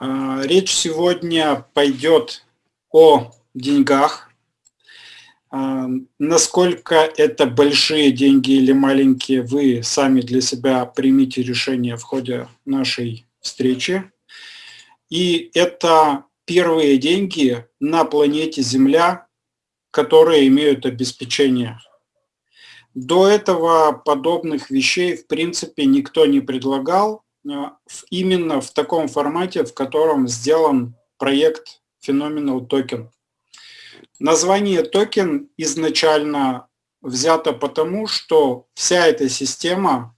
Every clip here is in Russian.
А, речь сегодня пойдет о деньгах. А, насколько это большие деньги или маленькие, вы сами для себя примите решение в ходе нашей встречи. И это первые деньги на планете Земля, которые имеют обеспечение. До этого подобных вещей в принципе никто не предлагал, именно в таком формате, в котором сделан проект Phenomenal Token. Название токен изначально взято потому, что вся эта система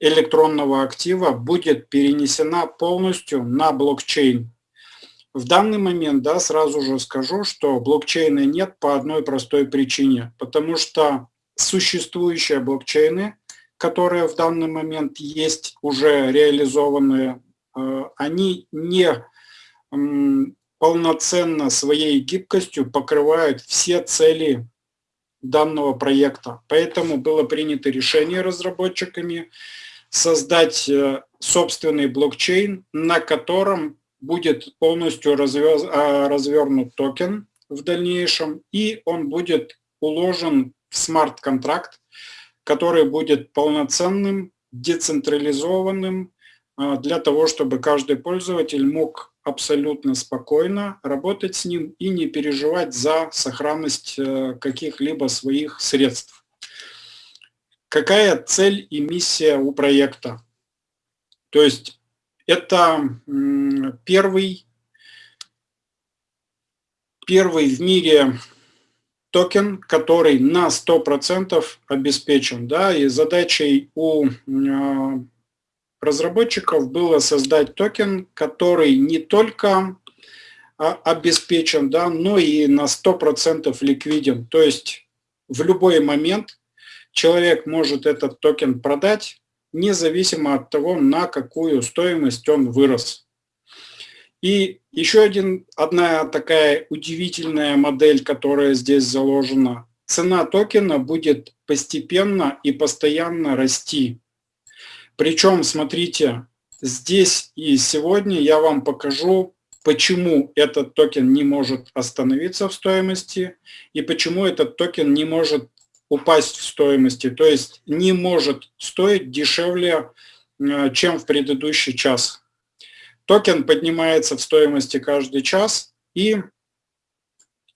электронного актива будет перенесена полностью на блокчейн. В данный момент, да, сразу же скажу, что блокчейна нет по одной простой причине, потому что существующие блокчейны которые в данный момент есть, уже реализованные, э, они не полноценно своей гибкостью покрывают все цели данного проекта. Поэтому было принято решение разработчиками создать э, собственный блокчейн, на котором будет полностью э, развернут токен в дальнейшем, и он будет уложен в смарт-контракт, который будет полноценным, децентрализованным, а, для того, чтобы каждый пользователь мог абсолютно спокойно работать с ним и не переживать за сохранность э, каких-либо своих средств. Какая цель и миссия у проекта? То есть это первый, первый в мире токен, который на 100% обеспечен. Да, и задачей у а, разработчиков было создать токен, который не только а, обеспечен, да, но и на 100% ликвиден. То есть в любой момент человек может этот токен продать, независимо от того, на какую стоимость он вырос. И еще один, одна такая удивительная модель, которая здесь заложена. Цена токена будет постепенно и постоянно расти. Причем, смотрите, здесь и сегодня я вам покажу, почему этот токен не может остановиться в стоимости и почему этот токен не может упасть в стоимости, то есть не может стоить дешевле, э, чем в предыдущий час. Токен поднимается в стоимости каждый час, и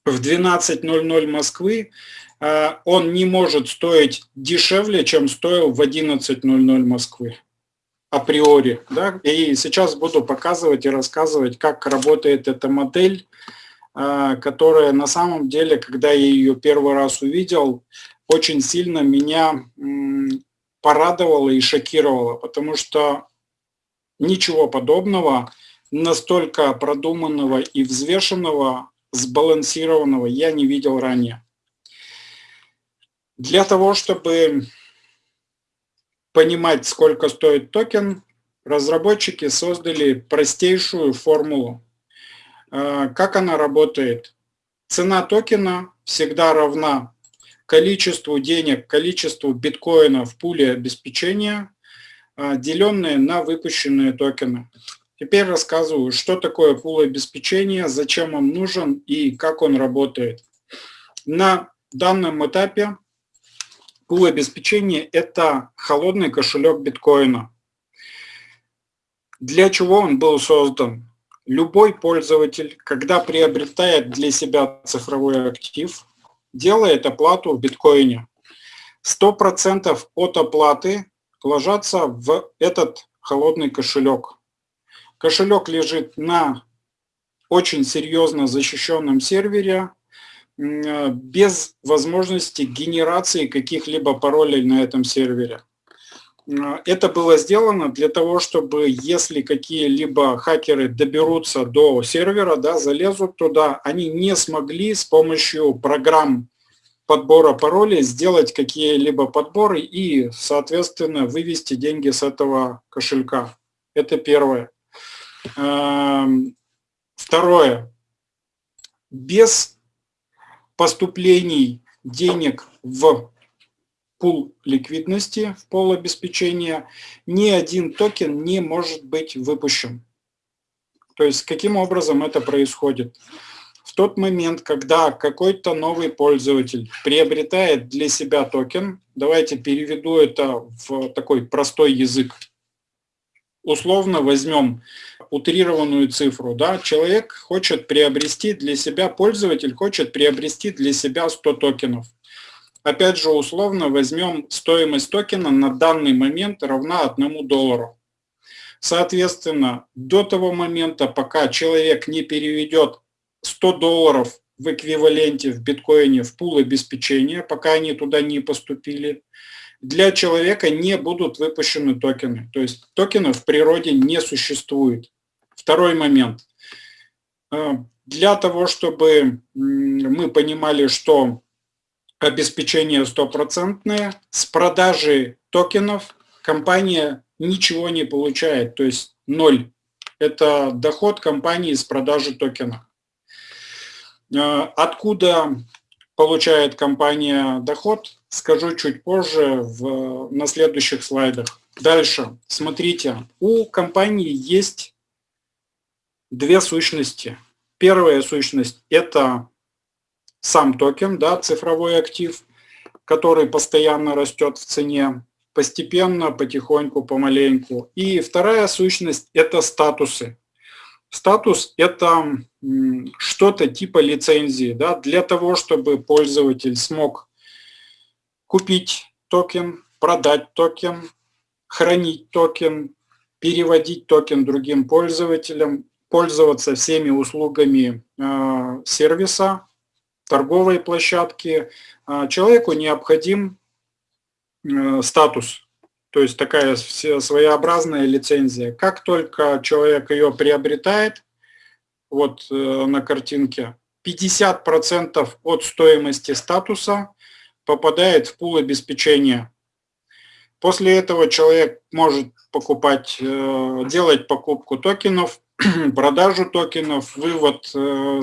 в 12.00 Москвы э, он не может стоить дешевле, чем стоил в 11.00 Москвы априори. Да? И сейчас буду показывать и рассказывать, как работает эта модель, э, которая на самом деле, когда я ее первый раз увидел, очень сильно меня порадовала и шокировала, потому что Ничего подобного, настолько продуманного и взвешенного, сбалансированного я не видел ранее. Для того, чтобы понимать, сколько стоит токен, разработчики создали простейшую формулу. А, как она работает? Цена токена всегда равна количеству денег, количеству биткоина в пуле обеспечения деленные на выпущенные токены. Теперь рассказываю, что такое пул обеспечения, зачем он нужен и как он работает. На данном этапе пул обеспечения – это холодный кошелек биткоина. Для чего он был создан? Любой пользователь, когда приобретает для себя цифровой актив, делает оплату в биткоине. 100% от оплаты ложатся в этот холодный кошелек. Кошелек лежит на очень серьезно защищенном сервере, без возможности генерации каких-либо паролей на этом сервере. Это было сделано для того, чтобы если какие-либо хакеры доберутся до сервера, да, залезут туда, они не смогли с помощью программ подбора паролей сделать какие-либо подборы и, соответственно, вывести деньги с этого кошелька. Это первое. Эм, второе. Без поступлений денег в пул ликвидности, в пол обеспечения, ни один токен не может быть выпущен. То есть каким образом это происходит? Тот момент, когда какой-то новый пользователь приобретает для себя токен, давайте переведу это в такой простой язык. Условно возьмем утрированную цифру. Да? Человек хочет приобрести для себя, пользователь хочет приобрести для себя 100 токенов. Опять же, условно возьмем стоимость токена на данный момент равна 1 доллару. Соответственно, до того момента, пока человек не переведет 100 долларов в эквиваленте в биткоине в пул обеспечения, пока они туда не поступили, для человека не будут выпущены токены. То есть токенов в природе не существует. Второй момент. Э, для того, чтобы мы понимали, что обеспечение стопроцентное, с продажи токенов компания ничего не получает, то есть ноль. Это доход компании с продажи токена. Э, откуда получает компания доход, скажу чуть позже в, на следующих слайдах. Дальше, смотрите, у компании есть две сущности. Первая сущность – это сам токен, да, цифровой актив, который постоянно растет в цене, постепенно, потихоньку, помаленьку. И вторая сущность – это статусы. Статус – это что-то типа лицензии. Да, для того, чтобы пользователь смог купить токен, продать токен, хранить токен, переводить токен другим пользователям, пользоваться всеми услугами э, сервиса, торговой площадки, э, человеку необходим э, статус, то есть такая своеобразная лицензия. Как только человек ее приобретает, вот э, на картинке, 50% от стоимости статуса попадает в пул обеспечения. После этого человек может покупать, э, делать покупку токенов, продажу токенов, вывод э,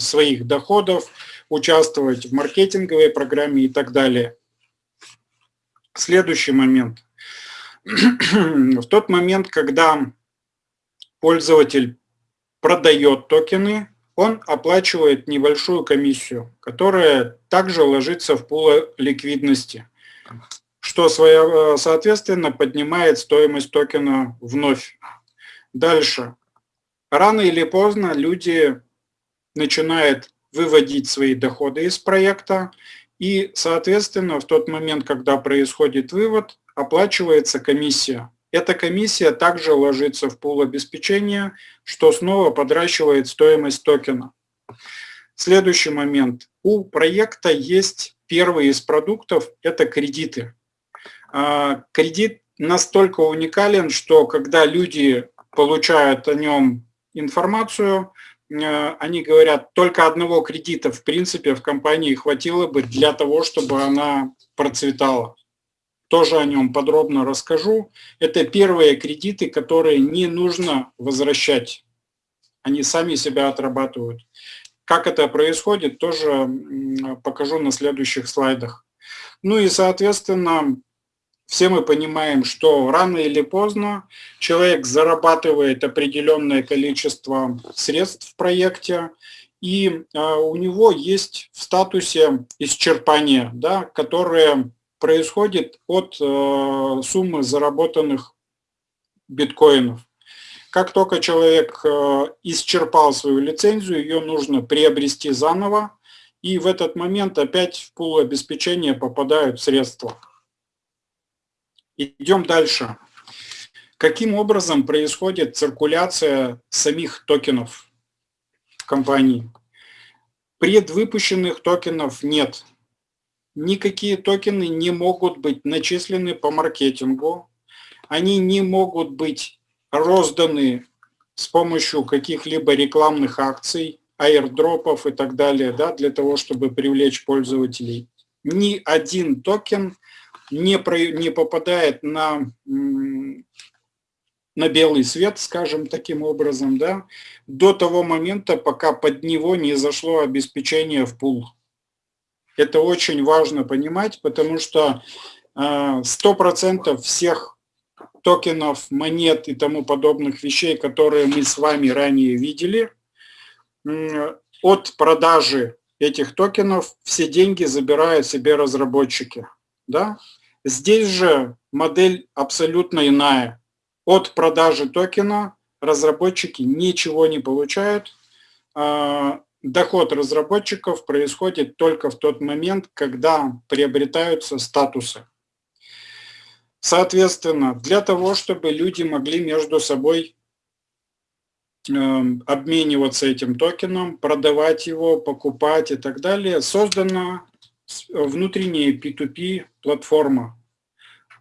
своих доходов, участвовать в маркетинговой программе и так далее. Следующий момент. В тот момент, когда пользователь продает токены, он оплачивает небольшую комиссию, которая также ложится в пул ликвидности, что соответственно поднимает стоимость токена вновь. Дальше. Рано или поздно люди начинают выводить свои доходы из проекта, и, соответственно, в тот момент, когда происходит вывод, оплачивается комиссия. Эта комиссия также ложится в пул обеспечения, что снова подращивает стоимость токена. Следующий момент. У проекта есть первый из продуктов – это кредиты. А, кредит настолько уникален, что когда люди получают о нем информацию, э, они говорят, только одного кредита в принципе в компании хватило бы для того, чтобы она процветала тоже о нем подробно расскажу. Это первые кредиты, которые не нужно возвращать. Они сами себя отрабатывают. Как это происходит, тоже покажу на следующих слайдах. Ну и, соответственно, все мы понимаем, что рано или поздно человек зарабатывает определенное количество средств в проекте, и а, у него есть в статусе исчерпания, да, которые происходит от э, суммы заработанных биткоинов. Как только человек э, исчерпал свою лицензию, ее нужно приобрести заново, и в этот момент опять в пул обеспечения попадают средства. Идем дальше. Каким образом происходит циркуляция самих токенов в компании? Предвыпущенных токенов нет никакие токены не могут быть начислены по маркетингу, они не могут быть розданы с помощью каких-либо рекламных акций, аирдропов и так далее, да, для того, чтобы привлечь пользователей. Ни один токен не, про, не попадает на, на белый свет, скажем таким образом, да, до того момента, пока под него не зашло обеспечение в пул. Это очень важно понимать, потому что 100% э, всех токенов, монет и тому подобных вещей, которые мы с вами ранее видели, от продажи этих токенов все деньги забирают себе разработчики. Да? Здесь же модель абсолютно иная. От продажи токена разработчики ничего не получают. Доход разработчиков происходит только в тот момент, когда приобретаются статусы. Соответственно, для того, чтобы люди могли между собой эм, обмениваться этим токеном, продавать его, покупать и так далее, создана внутренняя P2P платформа.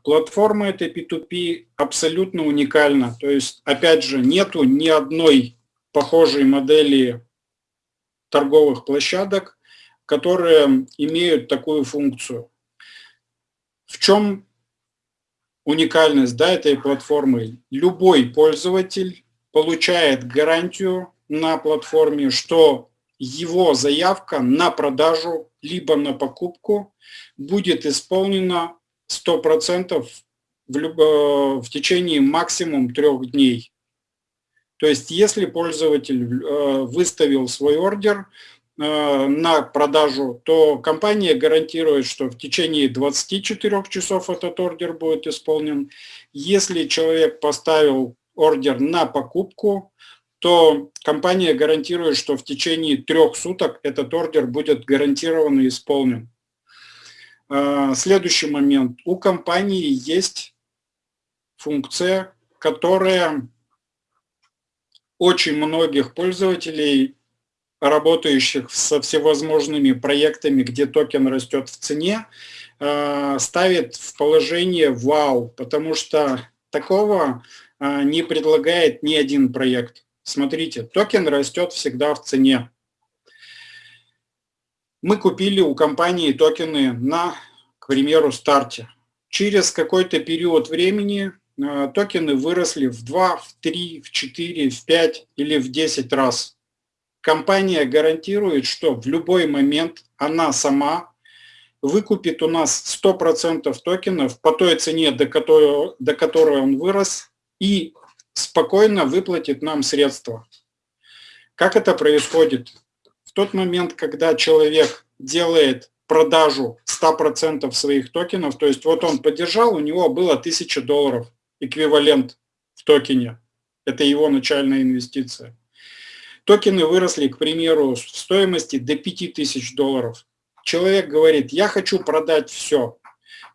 Платформа этой P2P абсолютно уникальна. То есть, опять же, нету ни одной похожей модели торговых площадок, которые имеют такую функцию. В чем уникальность да, этой платформы. Любой пользователь получает гарантию на платформе, что его заявка на продажу либо на покупку будет исполнена 100% в, люб... в течение максимум трех дней. То есть если пользователь э, выставил свой ордер, Э, на продажу, то компания гарантирует, что в течение 24 часов этот ордер будет исполнен. Если человек поставил ордер на покупку, то компания гарантирует, что в течение трех суток этот ордер будет гарантированно исполнен. Э, следующий момент. У компании есть функция, которая очень многих пользователей работающих со всевозможными проектами, где токен растет в цене, э, ставит в положение вау, потому что такого э, не предлагает ни один проект. Смотрите, токен растет всегда в цене. Мы купили у компании токены на, к примеру, старте. Через какой-то период времени токены выросли в 2, в 3, в 4, в 5 или в 10 раз компания гарантирует, что в любой момент она сама выкупит у нас 100% токенов по той цене, до которой, до которой он вырос, и спокойно выплатит нам средства. Как это происходит? В тот момент, когда человек делает продажу 100% своих токенов, то есть вот он поддержал, у него было 1000 долларов, эквивалент в токене. Это его начальная инвестиция. Токены выросли, к примеру, в стоимости до 5000 долларов. Человек говорит, я хочу продать все.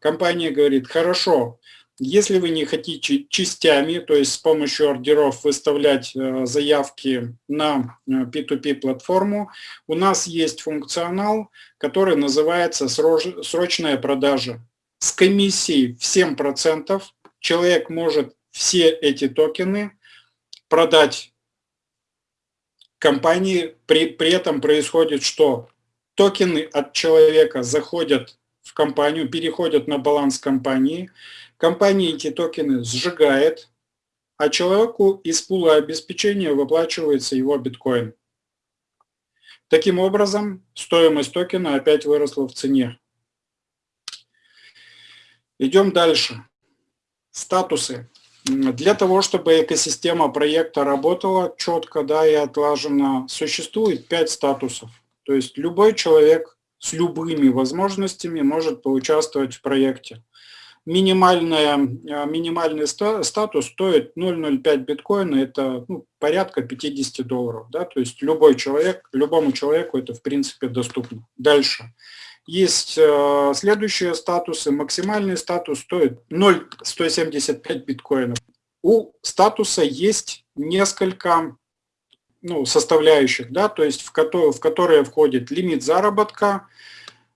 Компания говорит, хорошо, если вы не хотите частями, то есть с помощью ордеров выставлять э, заявки на P2P э, платформу, у нас есть функционал, который называется срочная продажа. С комиссией в 7% человек может все эти токены продать компании при, при этом происходит что? Токены от человека заходят в компанию, переходят на баланс компании, компания эти токены сжигает, а человеку из пула обеспечения выплачивается его биткоин. Таким образом, стоимость токена опять выросла в цене. Идем дальше. Статусы. Для того, чтобы экосистема проекта работала четко да, и отлаженно, существует пять статусов. То есть любой человек с любыми возможностями может поучаствовать в проекте. Минимальная, а, минимальный статус стоит 0,05 биткоина, это ну, порядка 50 долларов. Да? То есть любой человек, любому человеку это в принципе доступно. Дальше. Есть э, следующие статусы. Максимальный статус стоит 0,175 биткоинов. У статуса есть несколько ну, составляющих, да, то есть в, которые, в которые входит лимит заработка,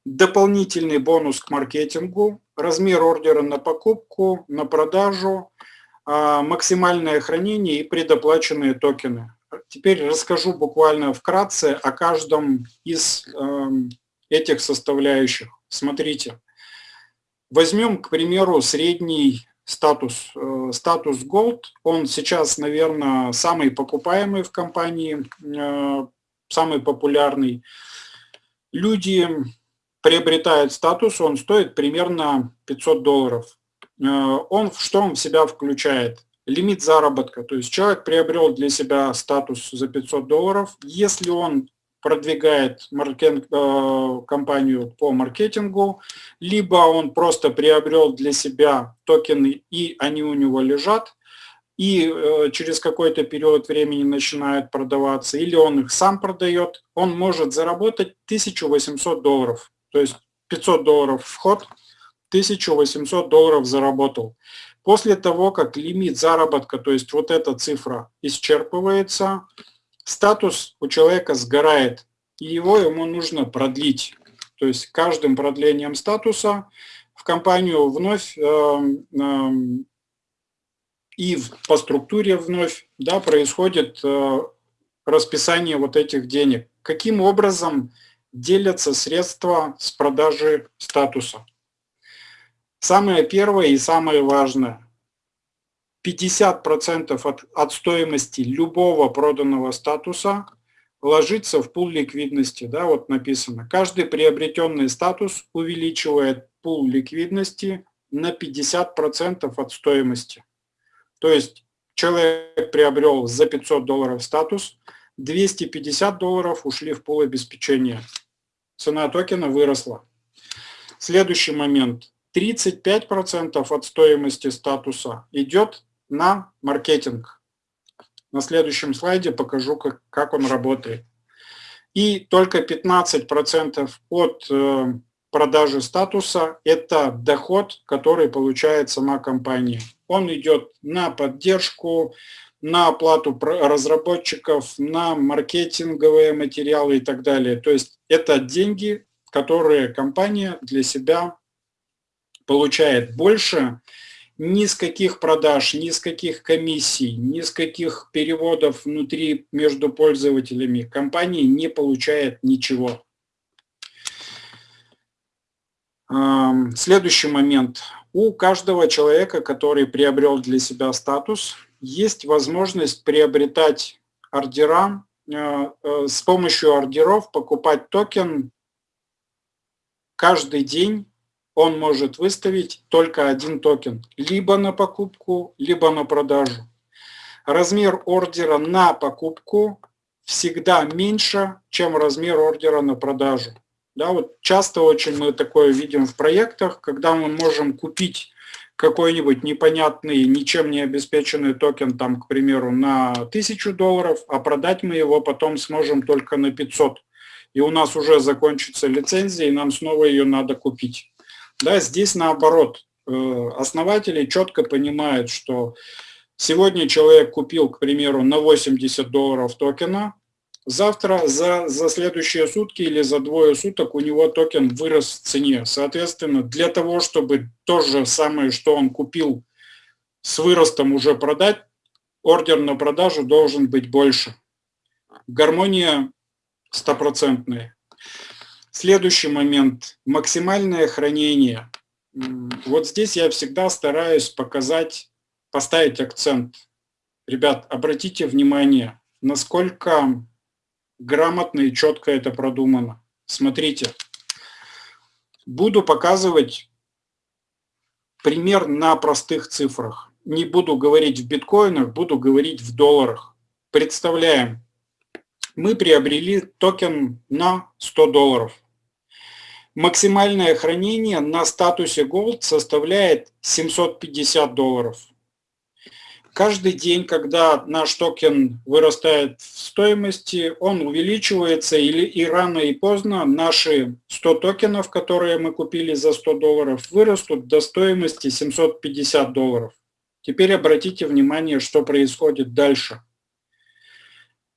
дополнительный бонус к маркетингу, размер ордера на покупку, на продажу, э, максимальное хранение и предоплаченные токены. Теперь расскажу буквально вкратце о каждом из э, этих составляющих. Смотрите, возьмем, к примеру, средний статус, э, статус Gold. Он сейчас, наверное, самый покупаемый в компании, э, самый популярный. Люди приобретают статус, он стоит примерно 500 долларов. он что он в себя включает? Лимит заработка, то есть человек приобрел для себя статус за 500 долларов, если он продвигает маркетинг, э, компанию по маркетингу, либо он просто приобрел для себя токены и они у него лежат, и э, через какой-то период времени начинают продаваться, или он их сам продает, он может заработать 1800 долларов. То есть 500 долларов вход, 1800 долларов заработал. После того, как лимит заработка, то есть вот эта цифра исчерпывается, статус у человека сгорает, и его ему нужно продлить. То есть каждым продлением статуса в компанию вновь э, э, и по структуре вновь да, происходит э, расписание вот этих денег. Каким образом делятся средства с продажи статуса? Самое первое и самое важное. 50% от, от стоимости любого проданного статуса ложится в пул ликвидности. Да, вот написано. Каждый приобретенный статус увеличивает пул ликвидности на 50% от стоимости. То есть человек приобрел за 500 долларов статус, 250 долларов ушли в пул обеспечения. Цена токена выросла. Следующий момент. 35% от стоимости статуса идет на маркетинг. На следующем слайде покажу, как, как он работает. И только 15% от э, продажи статуса – это доход, который получает сама компания. Он идет на поддержку, на оплату разработчиков, на маркетинговые материалы и так далее. То есть это деньги, которые компания для себя получает больше ни с каких продаж, ни с каких комиссий, ни с каких переводов внутри между пользователями компания не получает ничего. Следующий момент. У каждого человека, который приобрел для себя статус, есть возможность приобретать ордера, э, э, с помощью ордеров покупать токен каждый день он может выставить только один токен, либо на покупку, либо на продажу. Размер ордера на покупку всегда меньше, чем размер ордера на продажу. Да, вот часто очень мы такое видим в проектах, когда мы можем купить какой-нибудь непонятный, ничем не обеспеченный токен, там, к примеру, на 1000 долларов, а продать мы его потом сможем только на 500. И у нас уже закончится лицензия, и нам снова ее надо купить. Да, здесь наоборот. Э, основатели четко понимают, что сегодня человек купил, к примеру, на 80 долларов токена, завтра за, за следующие сутки или за двое суток у него токен вырос в цене. Соответственно, для того, чтобы то же самое, что он купил с выростом уже продать, ордер на продажу должен быть больше. Гармония стопроцентная. Следующий момент – максимальное хранение. Вот здесь я всегда стараюсь показать, поставить акцент. Ребят, обратите внимание, насколько грамотно и четко это продумано. Смотрите, буду показывать пример на простых цифрах. Не буду говорить в биткоинах, буду говорить в долларах. Представляем, мы приобрели токен на 100 долларов. Максимальное хранение на статусе Gold составляет 750 долларов. Каждый день, когда наш токен вырастает в стоимости, он увеличивается, или и рано и поздно наши 100 токенов, которые мы купили за 100 долларов, вырастут до стоимости 750 долларов. Теперь обратите внимание, что происходит дальше.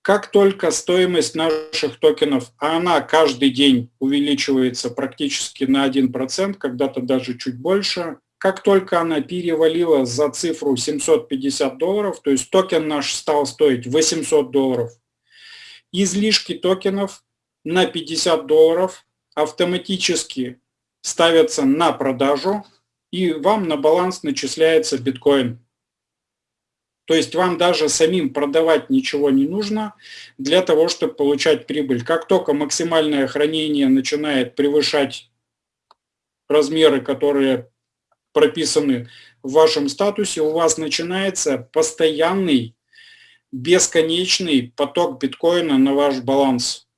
Как только стоимость наших токенов, а она каждый день увеличивается практически на 1%, когда-то даже чуть больше, как только она перевалила за цифру 750 долларов, то есть токен наш стал стоить 800 долларов, излишки токенов на 50 долларов автоматически ставятся на продажу, и вам на баланс начисляется биткоин. То есть вам даже самим продавать ничего не нужно для того, чтобы получать прибыль. Как только максимальное хранение начинает превышать размеры, которые прописаны в вашем статусе, у вас начинается постоянный, бесконечный поток биткоина на ваш баланс.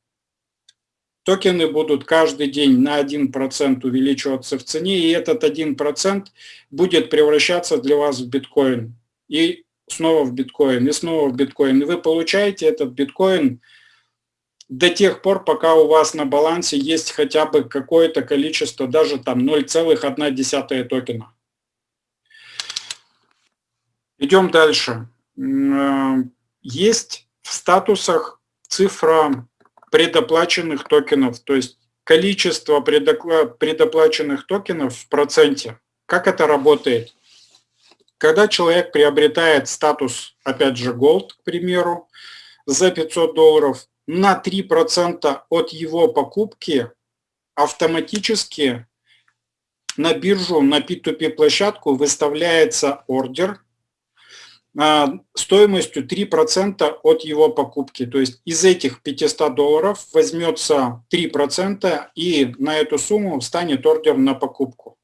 Токены будут каждый день на 1% увеличиваться в цене, и этот 1% будет превращаться для вас в биткоин. И снова в биткоин, и снова в биткоин. И вы получаете этот биткоин до тех пор, пока у вас на балансе есть хотя бы какое-то количество, даже там 0,1 токена. Идем дальше. Э, есть в статусах цифра предоплаченных токенов, то есть количество предоплаченных токенов в проценте. Как это работает? Когда человек приобретает статус, опять же, Gold, к примеру, за 500 долларов, на 3% от его покупки автоматически на биржу, на P2P площадку выставляется ордер а, стоимостью 3% от его покупки. То есть из этих 500 долларов возьмется 3% и на эту сумму встанет ордер на покупку.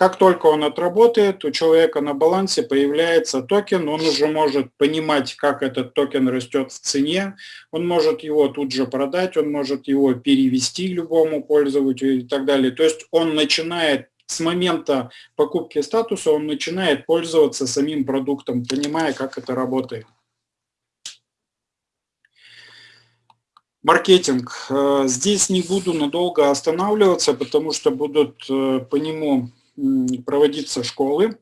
Как только он отработает, у человека на балансе появляется токен, он уже может понимать, как этот токен растет в цене, он может его тут же продать, он может его перевести любому пользователю и так далее. То есть он начинает с момента покупки статуса, он начинает пользоваться самим продуктом, понимая, как это работает. Маркетинг. Э, здесь не буду надолго останавливаться, потому что будут э, по нему проводиться школы.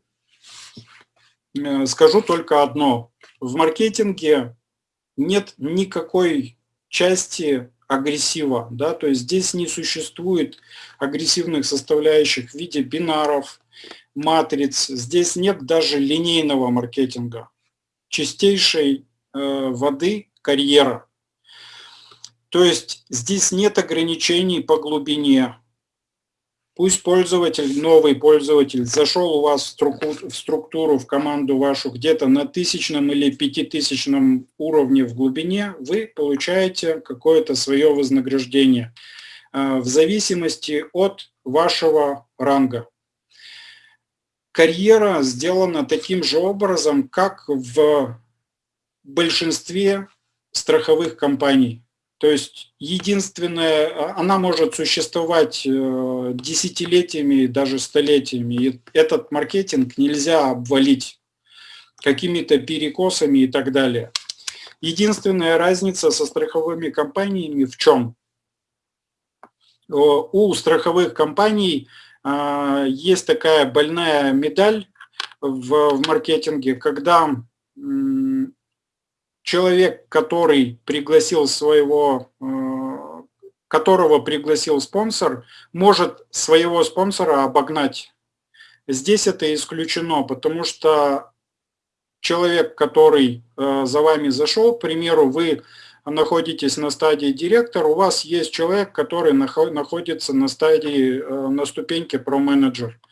Э, скажу только одно. В маркетинге нет никакой части агрессива, да, то есть здесь не существует агрессивных составляющих в виде бинаров, матриц, здесь нет даже линейного маркетинга, чистейшей э, воды карьера. То есть здесь нет ограничений по глубине, Пусть пользователь, новый пользователь, зашел у вас в структуру, в, структуру, в команду вашу где-то на тысячном или пятитысячном уровне в глубине, вы получаете какое-то свое вознаграждение э, в зависимости от вашего ранга. Карьера сделана таким же образом, как в большинстве страховых компаний. То есть единственное, а, она может существовать э, десятилетиями, даже столетиями. И этот маркетинг нельзя обвалить какими-то перекосами и так далее. Единственная разница со страховыми компаниями в чем? У страховых компаний а, есть такая больная медаль в маркетинге, когда человек, который пригласил своего, э, которого пригласил спонсор, может своего спонсора обогнать. Здесь это исключено, потому что человек, который э, за вами зашел, к примеру, вы находитесь на стадии директор, у вас есть человек, который находится на стадии, э, на ступеньке про-менеджер. А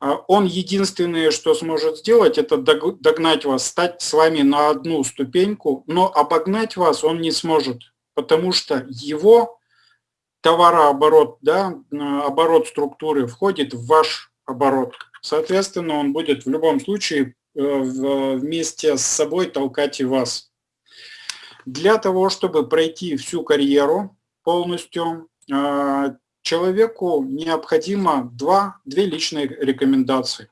он единственное, что сможет сделать, это догнать вас, стать с вами на одну ступеньку, но обогнать вас он не сможет, потому что его товарооборот, да, оборот структуры входит в ваш оборот. Соответственно, он будет в любом случае э, вместе с собой толкать и вас. Для того, чтобы пройти всю карьеру полностью, э, человеку необходимо два, две личные рекомендации.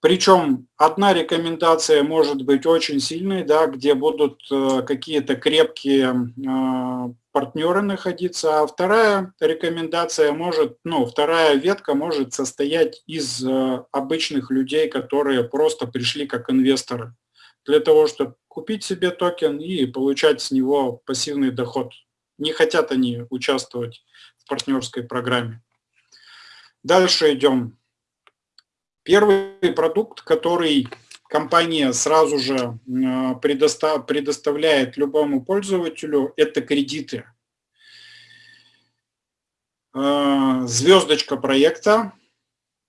Причем одна рекомендация может быть очень сильной, да, где будут э, какие-то крепкие э, партнеры находиться, а вторая рекомендация может, ну, вторая ветка может состоять из э, обычных людей, которые просто пришли как инвесторы для того, чтобы купить себе токен и получать с него пассивный доход. Не хотят они участвовать партнерской программе. Дальше идем. Первый продукт, который компания сразу же предоставляет любому пользователю, это кредиты. А, звездочка проекта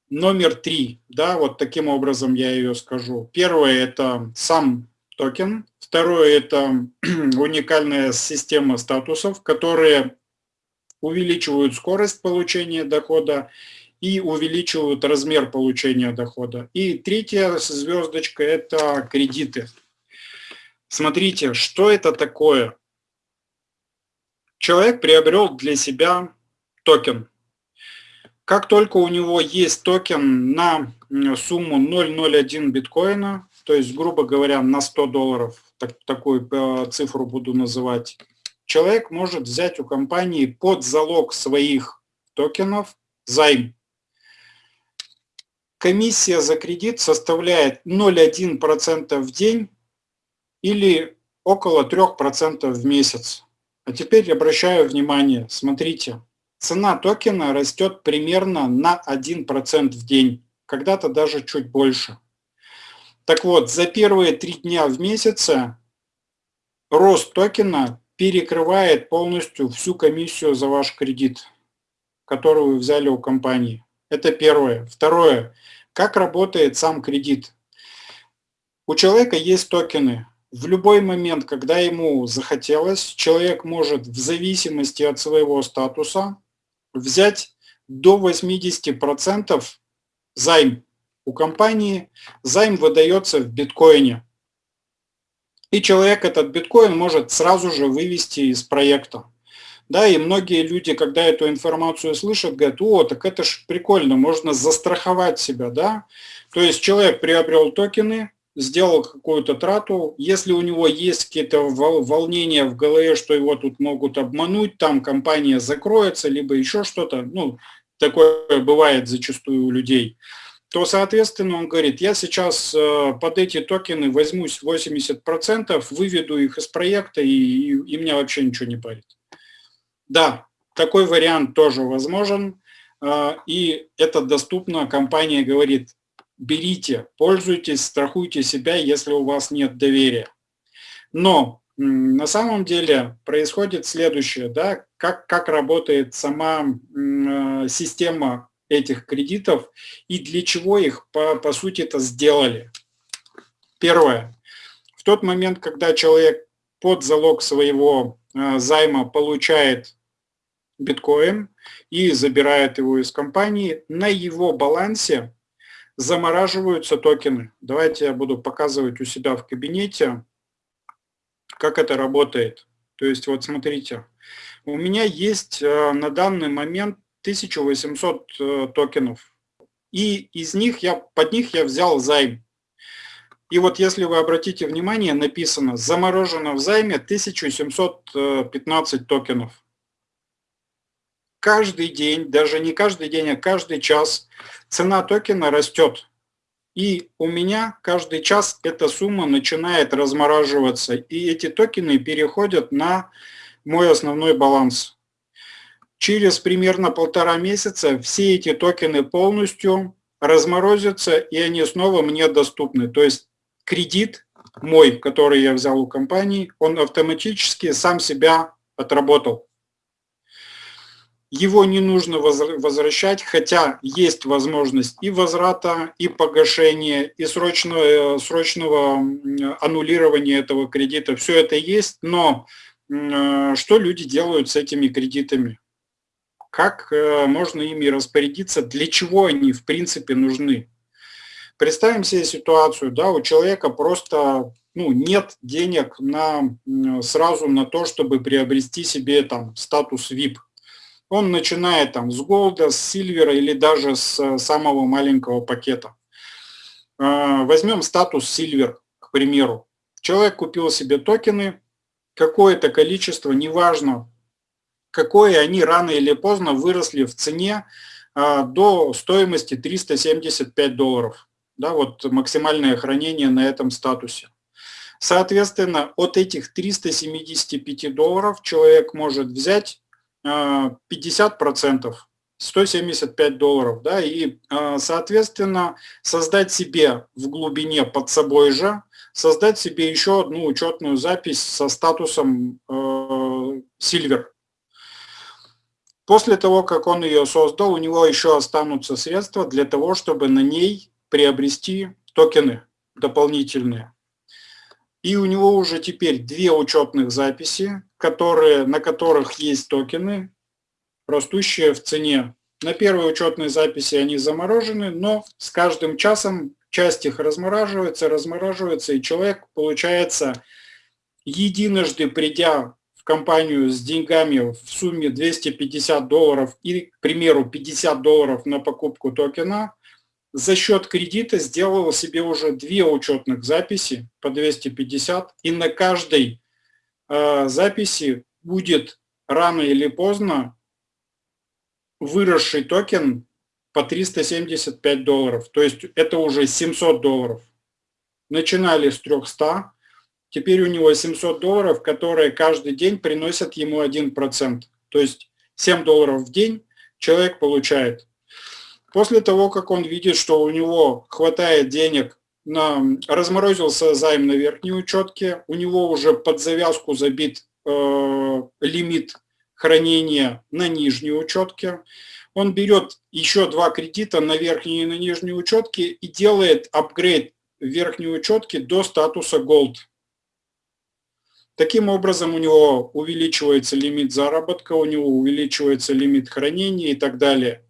номер три, да, вот таким образом я ее скажу. Первое – это сам токен. Второе – это уникальная система статусов, которые увеличивают скорость получения дохода и увеличивают размер получения дохода. И третья звездочка – это кредиты. Смотрите, что это такое? Человек приобрел для себя токен. Как только у него есть токен на сумму 0,01 биткоина, то есть, грубо говоря, на 100 долларов, так, такую э, цифру буду называть, человек может взять у компании под залог своих токенов займ. Комиссия за кредит составляет 0,1% в день или около 3% в месяц. А теперь обращаю внимание, смотрите, цена токена растет примерно на 1% в день, когда-то даже чуть больше. Так вот, за первые три дня в месяце рост токена перекрывает полностью всю комиссию за ваш кредит, которую вы взяли у компании. Это первое. Второе. Как работает сам кредит? У человека есть токены в любой момент, когда ему захотелось, человек может в зависимости от своего статуса взять до 80% займ у компании. Займ выдается в биткоине. И человек этот биткоин может сразу же вывести из проекта. Да, и многие люди, когда эту информацию слышат, говорят, о, так это ж прикольно, можно застраховать себя, да. То есть человек приобрел токены, сделал какую-то трату, если у него есть какие-то волнения в голове, что его тут могут обмануть, там компания закроется, либо еще что-то, ну, такое бывает зачастую у людей, то, соответственно, он говорит, я сейчас э, под эти токены возьмусь 80%, выведу их из проекта, и, и, и меня вообще ничего не парит. Да, такой вариант тоже возможен, э, и это доступно, компания говорит, берите, пользуйтесь, страхуйте себя, если у вас нет доверия. Но на самом деле происходит следующее, да, как, как работает сама э, система этих кредитов и для чего их, по, по сути, это сделали. Первое. В тот момент, когда человек под залог своего э, займа получает биткоин и забирает его из компании, на его балансе замораживаются токены. Давайте я буду показывать у себя в кабинете, как это работает. То есть вот смотрите, у меня есть э, на данный момент 1800 э, токенов. И из них я, под них я взял займ. И вот если вы обратите внимание, написано заморожено в займе 1715 токенов каждый день, даже не каждый день, а каждый час цена токена растет. И у меня каждый час эта сумма начинает размораживаться, и эти токены переходят на мой основной баланс. Через примерно полтора месяца все эти токены полностью разморозятся, и они снова мне доступны. То есть кредит мой, который я взял у компании, он автоматически сам себя отработал его не нужно возвращать, хотя есть возможность и возврата, и погашения, и срочного, срочного аннулирования этого кредита. Все это есть, но э, что люди делают с этими кредитами? Как э, можно ими распорядиться? Для чего они в принципе нужны? Представим себе ситуацию, да, у человека просто ну, нет денег на, сразу на то, чтобы приобрести себе там статус VIP он начинает там с голда, с сильвера или даже с э, самого маленького пакета. Э, возьмем статус сильвер, к примеру. Человек купил себе токены, какое-то количество, неважно, какое они рано или поздно выросли в цене э, до стоимости 375 долларов. Да, вот максимальное хранение на этом статусе. Соответственно, от этих 375 долларов человек может взять 50 процентов 175 долларов, да, и, а, соответственно, создать себе в глубине под собой же, создать себе еще одну учетную запись со статусом Silver. После того, как он ее создал, у него еще останутся средства для того, чтобы на ней приобрести токены дополнительные. И у него уже теперь две учетных записи, которые, на которых есть токены, растущие в цене На первой учетной записи они заморожены, но с каждым часом часть их размораживается, размораживается, и человек, получается, единожды придя компанию с деньгами в сумме 250 долларов и, к примеру, 50 долларов на покупку токена, за счет кредита сделал себе уже две учетных записи по 250, и на каждой э, записи будет рано или поздно выросший токен по 375 долларов. То есть это уже 700 долларов. Начинали с 300, теперь у него 700 долларов, которые каждый день приносят ему 1%. То есть 7 долларов в день человек получает. После того, как он видит, что у него хватает денег, на, разморозился займ на верхней учетке, у него уже под завязку забит э, лимит хранения на нижней учетке, он берет еще два кредита на верхней и на нижней учетке и делает апгрейд верхней учетки до статуса Gold. Таким образом у него увеличивается лимит заработка, у него увеличивается лимит хранения и так далее.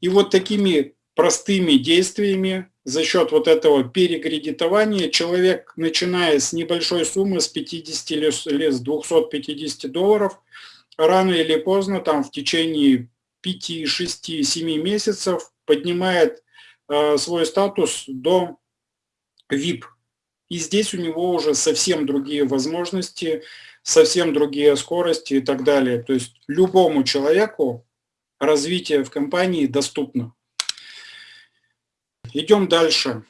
И вот такими простыми действиями за счет вот этого перекредитования человек, начиная с небольшой суммы, с 50 или с 250 долларов, рано или поздно, там в течение 5, 6, 7 месяцев поднимает э, свой статус до VIP. И здесь у него уже совсем другие возможности, совсем другие скорости и так далее. То есть любому человеку развитие в компании доступно. Идем дальше.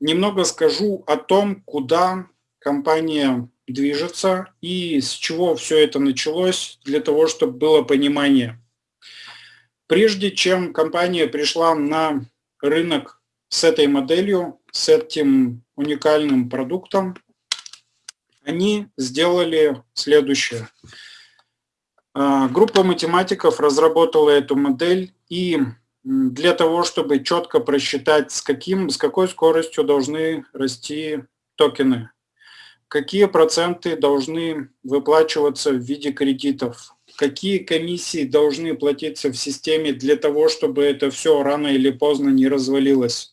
Немного скажу о том, куда компания движется и с чего все это началось, для того, чтобы было понимание. Прежде чем компания пришла на рынок с этой моделью, с этим уникальным продуктом, они сделали следующее. А, группа математиков разработала эту модель и для того, чтобы четко просчитать, с, каким, с какой скоростью должны расти токены, какие проценты должны выплачиваться в виде кредитов, какие комиссии должны платиться в системе для того, чтобы это все рано или поздно не развалилось.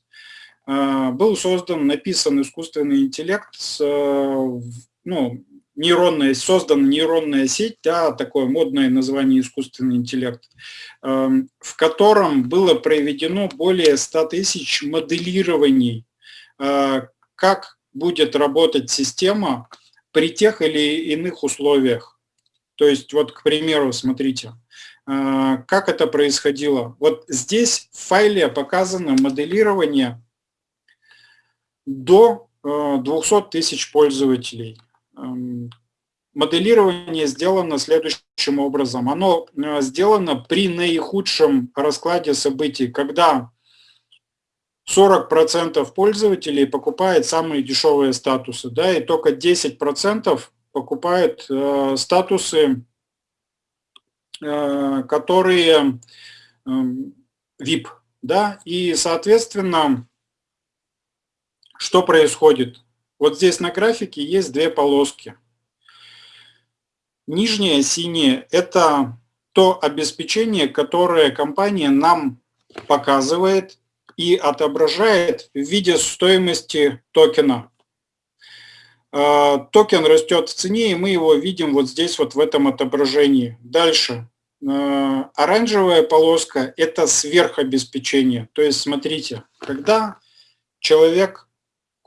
А, был создан, написан искусственный интеллект, с, ну, нейронная, создана нейронная сеть, да, такое модное название искусственный интеллект, эм, в котором было проведено более 100 тысяч моделирований, э, как будет работать система при тех или иных условиях. То есть, вот, к примеру, смотрите, как это происходило. Вот здесь в файле показано моделирование до 200 э, тысяч пользователей. Эм, моделирование сделано следующим образом. Оно э, сделано при наихудшем раскладе событий, когда 40% пользователей покупает самые дешевые статусы, да, и только 10% покупают э, статусы, э, которые э, VIP, да, и, соответственно, что происходит? Вот здесь на графике есть две полоски. Нижняя синяя – это то обеспечение, которое компания нам показывает и отображает в виде стоимости токена. А, токен растет в цене, и мы его видим вот здесь, вот в этом отображении. Дальше. А, оранжевая полоска – это сверхобеспечение. То есть, смотрите, когда человек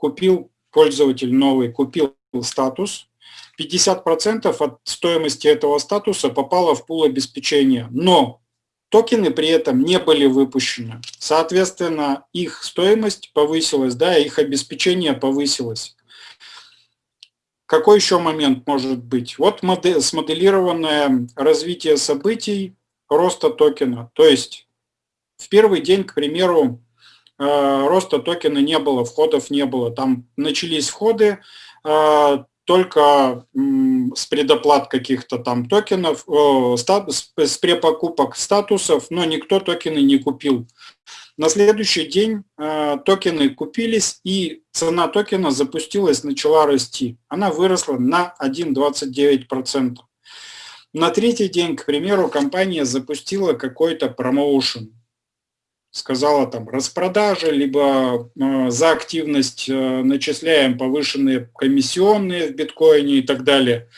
купил, пользователь новый, купил статус, 50% от стоимости этого статуса попало в пул обеспечения. Но токены при этом не были выпущены. Соответственно, их стоимость повысилась, да, их обеспечение повысилось. Какой еще момент может быть? Вот модель, смоделированное развитие событий роста токена. То есть в первый день, к примеру, роста токена не было, входов не было. Там начались входы э, только с предоплат каких-то там токенов, с препокупок статусов, но никто токены не купил. На следующий день э, токены купились, и цена токена запустилась, начала расти. Она выросла на 1,29%. На третий день, к примеру, компания запустила какой-то промоушен. Сказала там распродажи, либо э, за активность э, начисляем повышенные комиссионные в биткоине и так далее.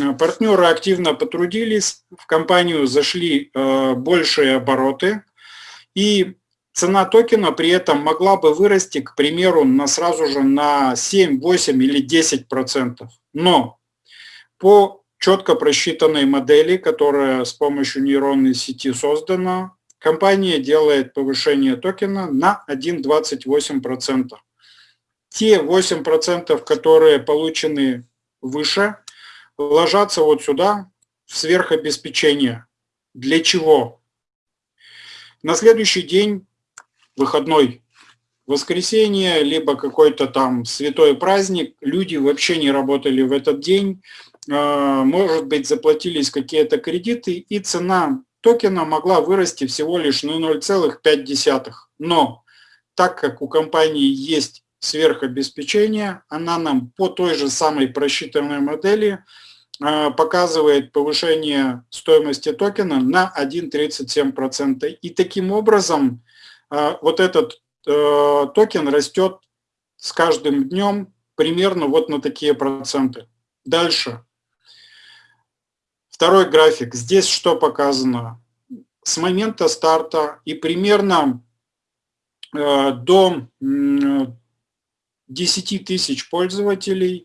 Э, партнеры активно потрудились, в компанию зашли э, большие обороты, и цена токена при этом могла бы вырасти, к примеру, на сразу же на 7, 8 или 10 процентов. Но по четко просчитанной модели, которая с помощью нейронной сети создана, компания делает повышение токена на 1,28%. Те 8%, которые получены выше, ложатся вот сюда, в сверхобеспечение. Для чего? На следующий день, выходной, воскресенье, либо какой-то там святой праздник, люди вообще не работали в этот день, а, может быть, заплатились какие-то кредиты, и цена токена могла вырасти всего лишь на 0,5. Но так как у компании есть сверхобеспечение, она нам по той же самой просчитанной модели а, показывает повышение стоимости токена на 1,37%. И таким образом а, вот этот э, токен растет с каждым днем примерно вот на такие проценты. Дальше. Второй график. Здесь что показано? С момента старта и примерно э, до 10 тысяч пользователей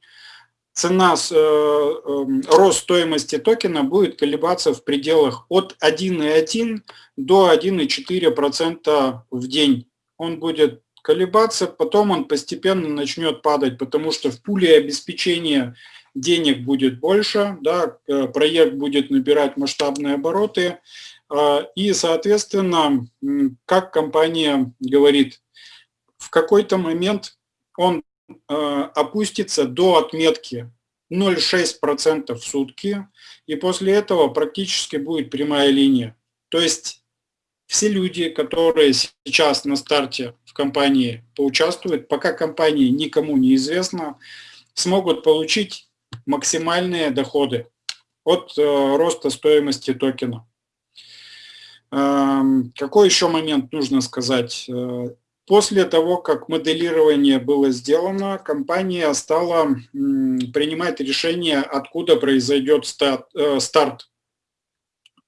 цена, э, эм, рост стоимости токена будет колебаться в пределах от 1,1 до 1,4% в день. Он будет колебаться, потом он постепенно начнет падать, потому что в пуле обеспечения денег будет больше, да, э, проект будет набирать масштабные обороты, а, и, соответственно, как компания говорит, в какой-то момент он э, опустится до отметки 0,6% в сутки, и после этого практически будет прямая линия. То есть все люди, которые сейчас на старте в компании поучаствуют, пока компания никому не известна, смогут получить максимальные доходы от э, роста стоимости токена. Эм, какой еще момент нужно сказать? Э, после того, как моделирование было сделано, компания стала принимать решение, откуда произойдет э, старт.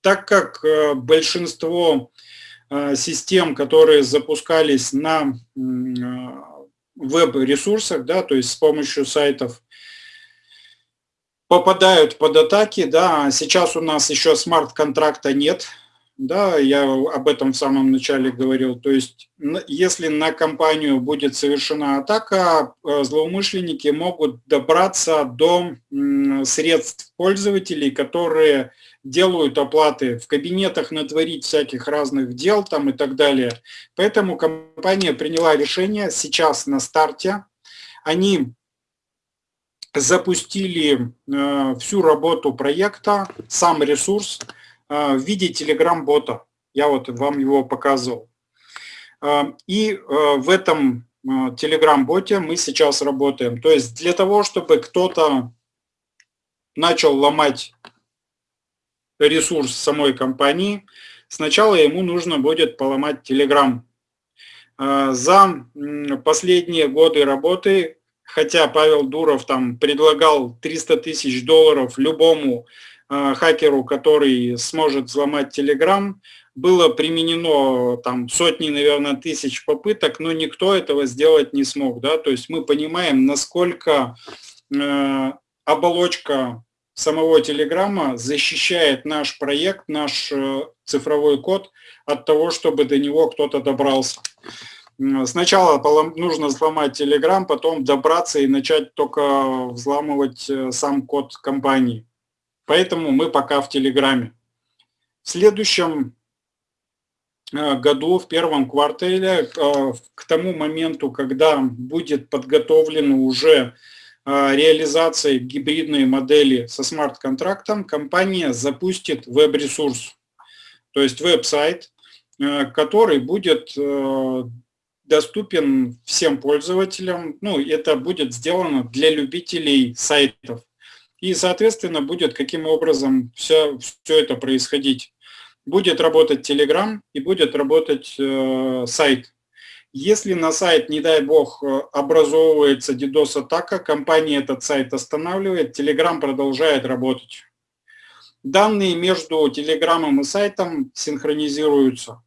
Так как большинство систем, которые запускались на веб-ресурсах, да, то есть с помощью сайтов, попадают под атаки, да, сейчас у нас еще смарт-контракта нет, да, я об этом в самом начале говорил, то есть если на компанию будет совершена атака, э, злоумышленники могут добраться до средств пользователей, которые делают оплаты в кабинетах, натворить всяких разных дел там и так далее. Поэтому компания приняла решение сейчас на старте, они запустили э, всю работу проекта, сам ресурс э, в виде Telegram-бота. Я вот вам его показывал. Э, и в этом Telegram-боте мы сейчас работаем. То есть для того, чтобы кто-то начал ломать ресурс самой компании, сначала ему нужно будет поломать Telegram. За последние годы работы хотя Павел Дуров там предлагал 300 тысяч долларов любому э, хакеру, который сможет взломать Telegram, было применено там сотни, наверное, тысяч попыток, но никто этого сделать не смог. Да? То есть мы понимаем, насколько э, оболочка самого Телеграма защищает наш проект, наш э, цифровой код от того, чтобы до него кто-то добрался. Сначала нужно взломать Telegram, потом добраться и начать только взламывать э, сам код компании. Поэтому мы пока в Телеграме. В следующем э, году, в первом квартале, э, к тому моменту, когда будет подготовлена уже реализация гибридной модели со смарт-контрактом, компания запустит веб-ресурс, то есть веб-сайт, который будет доступен всем пользователям. Ну, это будет сделано для любителей сайтов. И, соответственно, будет каким образом все, все это происходить. Будет работать Telegram и будет работать э, сайт. Если на сайт, не дай бог, э, образовывается DDoS-атака, компания этот сайт останавливает, Telegram продолжает работать. Данные между Telegram и сайтом синхронизируются.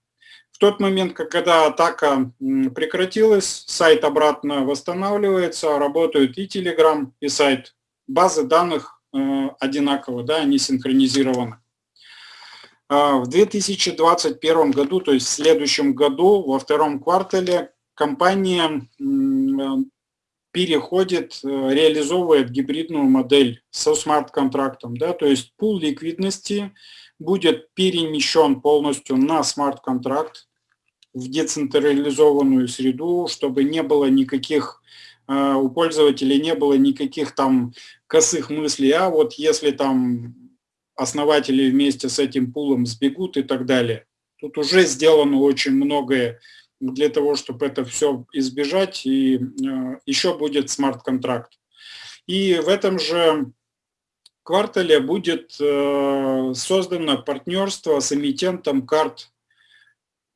В тот момент, когда атака прекратилась, сайт обратно восстанавливается, работают и Telegram, и сайт. Базы данных э, одинаково, да, они синхронизированы. А, в 2021 году, то есть в следующем году, во втором квартале, компания переходит, э, реализовывает гибридную модель со смарт-контрактом. Да, то есть пул ликвидности будет перемещен полностью на смарт-контракт в децентрализованную среду, чтобы не было никаких, э, у пользователей не было никаких там косых мыслей, а вот если там основатели вместе с этим пулом сбегут и так далее. Тут уже сделано очень многое для того, чтобы это все избежать, и э, еще будет смарт-контракт. И в этом же квартале будет э, создано партнерство с эмитентом карт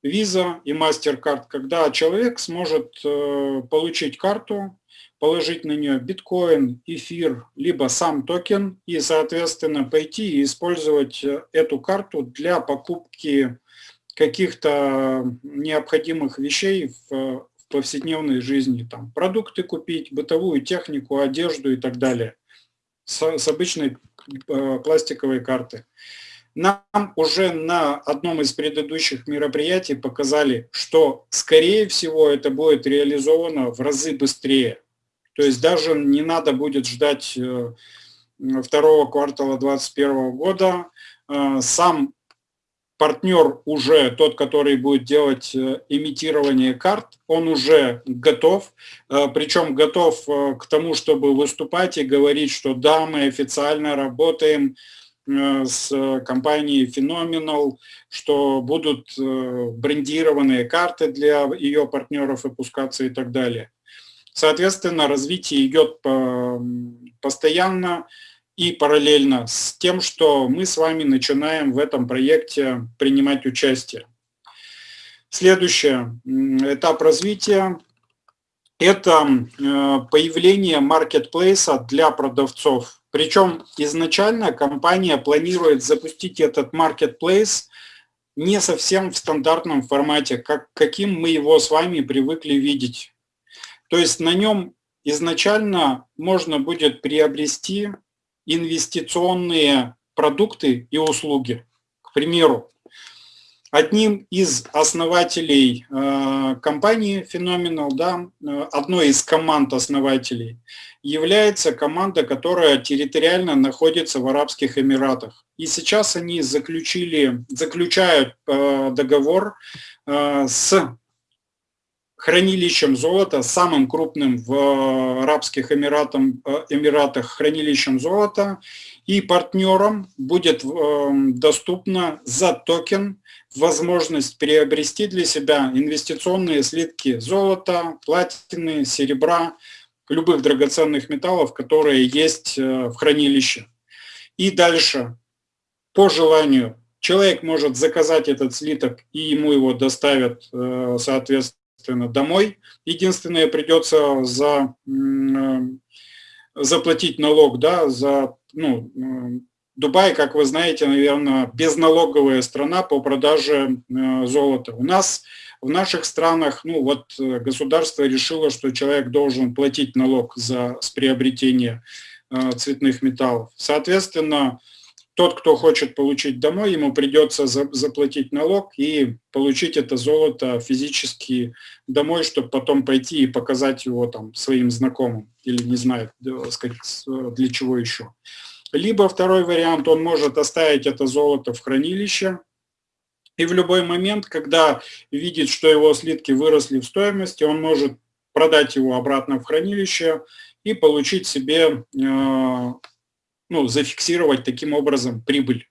Visa и MasterCard, когда человек сможет э, получить карту, положить на нее биткоин, эфир, либо сам токен и, соответственно, пойти и использовать э, эту карту для покупки каких-то необходимых вещей в, повседневной жизни. Там, продукты купить, бытовую технику, одежду и так далее с, с обычной э, пластиковой карты. Нам уже на одном из предыдущих мероприятий показали, что, скорее всего, это будет реализовано в разы быстрее. То есть даже не надо будет ждать э, второго квартала 2021 года. Э, сам партнер уже, тот, который будет делать э, имитирование карт, он уже готов, причем готов к тому, чтобы выступать и говорить, что да, мы официально работаем с компанией Phenomenal, что будут брендированные карты для ее партнеров выпускаться и так далее. Соответственно, развитие идет постоянно и параллельно с тем, что мы с вами начинаем в этом проекте принимать участие. Следующий этап развития – это появление маркетплейса для продавцов. Причем изначально компания планирует запустить этот маркетплейс не совсем в стандартном формате, как, каким мы его с вами привыкли видеть. То есть на нем изначально можно будет приобрести инвестиционные продукты и услуги. К примеру, одним из основателей э, компании Phenomenal, да, э, одной из команд основателей, является команда, которая территориально находится в Арабских Эмиратах. И сейчас они заключили, заключают э, договор с хранилищем золота, самым крупным в э, Арабских Эмиратах, э, Эмиратах хранилищем золота, и партнерам будет эм, доступна за токен возможность приобрести для себя инвестиционные слитки золота, платины, серебра, любых драгоценных металлов, которые есть э, в хранилище. И дальше, по желанию, человек может заказать этот слиток, и ему его доставят, соответственно, соответственно, домой. Единственное, придется за, э, заплатить налог да, за ну, э, Дубай, как вы знаете, наверное, безналоговая страна по продаже э, золота. У нас в наших странах, ну вот государство решило, что человек должен платить налог за с приобретение цветных металлов. Соответственно, тот, кто хочет получить домой, ему придется заплатить налог и получить это золото физически домой, чтобы потом пойти и показать его там своим знакомым или не знаю, сказать, для чего еще. Либо второй вариант, он может оставить это золото в хранилище, и в любой момент, когда видит, что его слитки выросли в стоимости, он может продать его обратно в хранилище и получить себе э, ну, зафиксировать таким образом прибыль.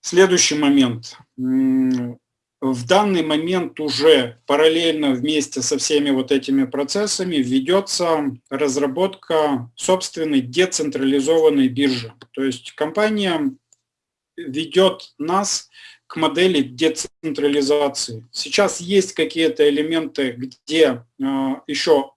Следующий момент. в данный момент уже параллельно вместе со всеми вот этими процессами ведется разработка собственной децентрализованной биржи. То есть компания ведет нас к модели децентрализации. Сейчас есть какие-то элементы, где э, еще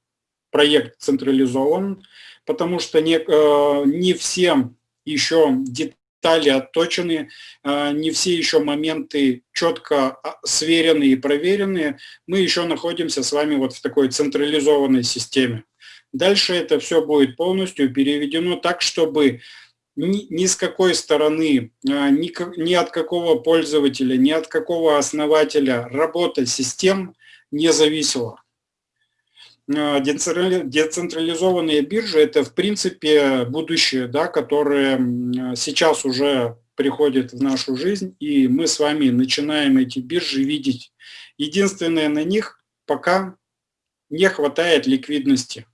проект централизован, потому что не, э, не всем еще детали отточены, э, не все еще моменты четко а, сверены и проверены. Мы еще находимся с вами вот в такой централизованной системе. Дальше это все будет полностью переведено так, чтобы ни, ни с какой стороны, э, ни, ни от какого пользователя, ни от какого основателя работа систем не зависела. Э, децентрализованные биржи – это, в принципе, будущее, да, которое сейчас уже приходит в нашу жизнь, и мы с вами начинаем эти биржи видеть. Единственное, на них пока не хватает ликвидности.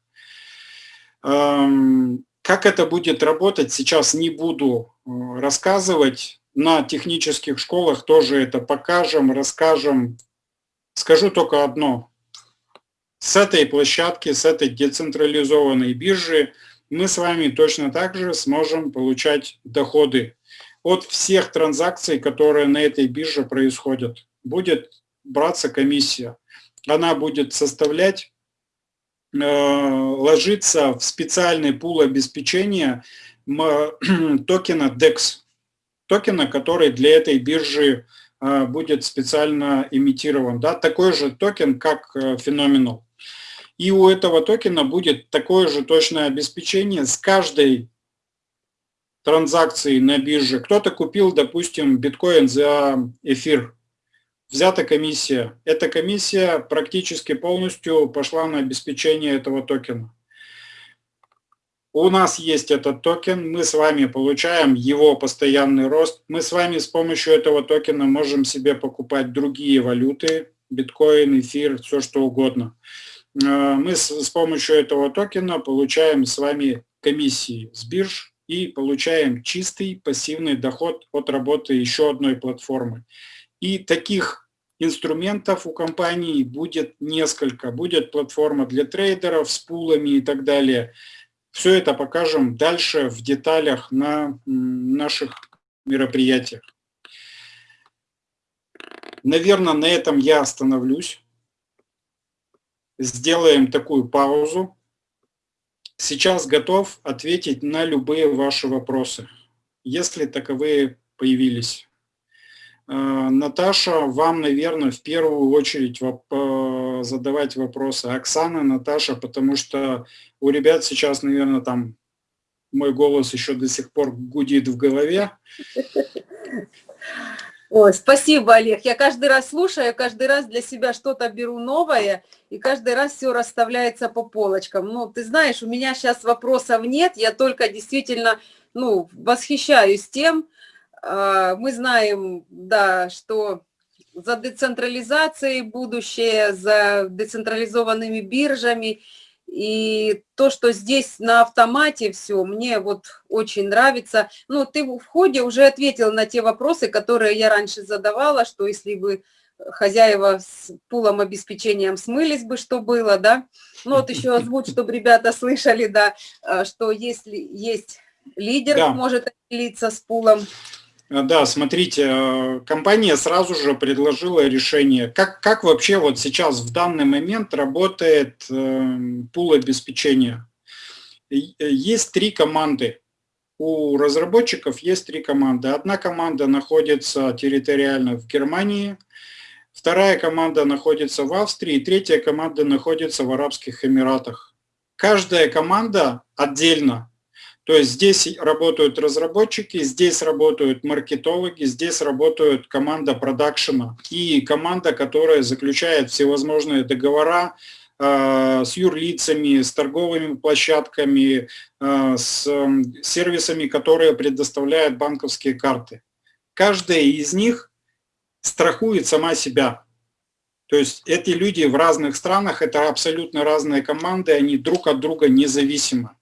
Эм, как это будет работать, сейчас не буду э, рассказывать. На технических школах тоже это покажем, расскажем. Скажу только одно с этой площадки, с этой децентрализованной биржи мы с вами точно так же сможем получать доходы от всех транзакций, которые на этой бирже происходят. Будет браться комиссия. Она будет составлять, э, ложиться в специальный пул обеспечения токена DEX. Токена, который для этой биржи э, будет специально имитирован. Да? Такой же токен, как э, Phenomenal. И у этого токена будет такое же точное обеспечение с каждой транзакцией на бирже. Кто-то купил, допустим, биткоин за эфир. Взята комиссия. Эта комиссия практически полностью пошла на обеспечение этого токена. У нас есть этот токен, мы с вами получаем его постоянный рост. Мы с вами с помощью этого токена можем себе покупать другие валюты, биткоин, эфир, все что угодно. Э, мы с, с помощью этого токена получаем с вами комиссии с бирж и получаем чистый пассивный доход от работы еще одной платформы. И таких инструментов у компании будет несколько. Будет платформа для трейдеров с пулами и так далее. Все это покажем дальше в деталях на наших мероприятиях. Наверное, на этом я остановлюсь сделаем такую паузу. Сейчас готов ответить на любые ваши вопросы, если таковые появились. Э, Наташа, вам, наверное, в первую очередь э, задавать вопросы. Оксана, Наташа, потому что у ребят сейчас, наверное, там мой голос еще до сих пор гудит в голове. Ой, спасибо, Олег. Я каждый раз слушаю, каждый раз для себя что-то беру новое, и каждый раз все расставляется по полочкам. Ну, ты знаешь, у меня сейчас вопросов нет, я только действительно, ну, восхищаюсь тем, а, мы знаем, да, что за децентрализацией будущее, за децентрализованными биржами – и то, что здесь на автомате все, мне вот очень нравится. Ну, ты в ходе уже ответил на те вопросы, которые я раньше задавала, что если бы хозяева с пулом обеспечением смылись бы, что было, да. Ну, вот еще озвучь, чтобы ребята слышали, да, а, что если есть лидер, да. может делиться с пулом. Э, да, смотрите, э, компания сразу же предложила решение. Как, как вообще вот сейчас в данный момент работает э, пул обеспечения? Есть три команды. У разработчиков есть три команды. Одна команда находится территориально в Германии, вторая команда находится в Австрии, третья команда находится в Арабских Эмиратах. Каждая команда отдельно то есть здесь работают разработчики, здесь работают маркетологи, здесь работают команда продакшена и команда, которая заключает всевозможные договора э, с юрлицами, с торговыми площадками, э, с сервисами, которые предоставляют банковские карты. Каждая из них страхует сама себя. То есть эти люди в разных странах, это абсолютно разные команды, они друг от друга независимы.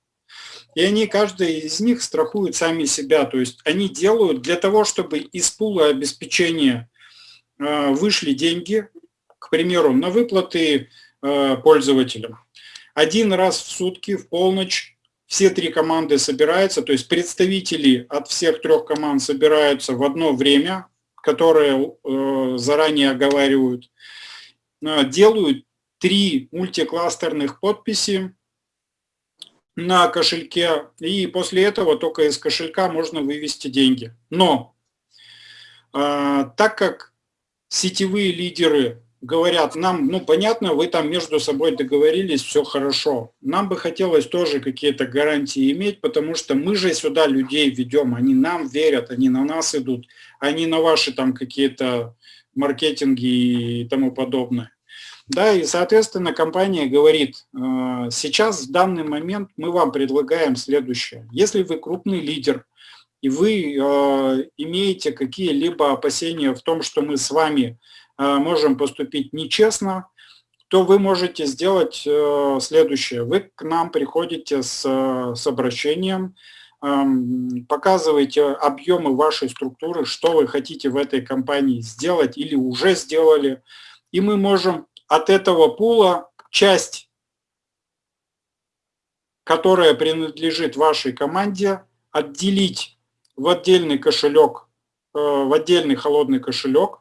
И они, каждый из них страхуют сами себя. То есть они делают для того, чтобы из пула обеспечения вышли деньги, к примеру, на выплаты пользователям. Один раз в сутки, в полночь, все три команды собираются, то есть представители от всех трех команд собираются в одно время, которое заранее оговаривают, делают три мультикластерных подписи на кошельке, и после этого только из кошелька можно вывести деньги. Но э, так как сетевые лидеры говорят, нам, ну понятно, вы там между собой договорились, все хорошо. Нам бы хотелось тоже какие-то гарантии иметь, потому что мы же сюда людей ведем, они нам верят, они на нас идут, они на ваши там какие-то маркетинги и тому подобное. Да, и, соответственно, компания говорит, э, сейчас, в данный момент, мы вам предлагаем следующее. Если вы крупный лидер, и вы э, имеете какие-либо опасения в том, что мы с вами э, можем поступить нечестно, то вы можете сделать следующее. Вы к нам приходите с, с обращением, эм, показываете объемы вашей структуры, что вы хотите в этой компании сделать или уже сделали, и мы можем от этого пула часть, которая принадлежит вашей команде, отделить в отдельный кошелек, э, в отдельный холодный кошелек.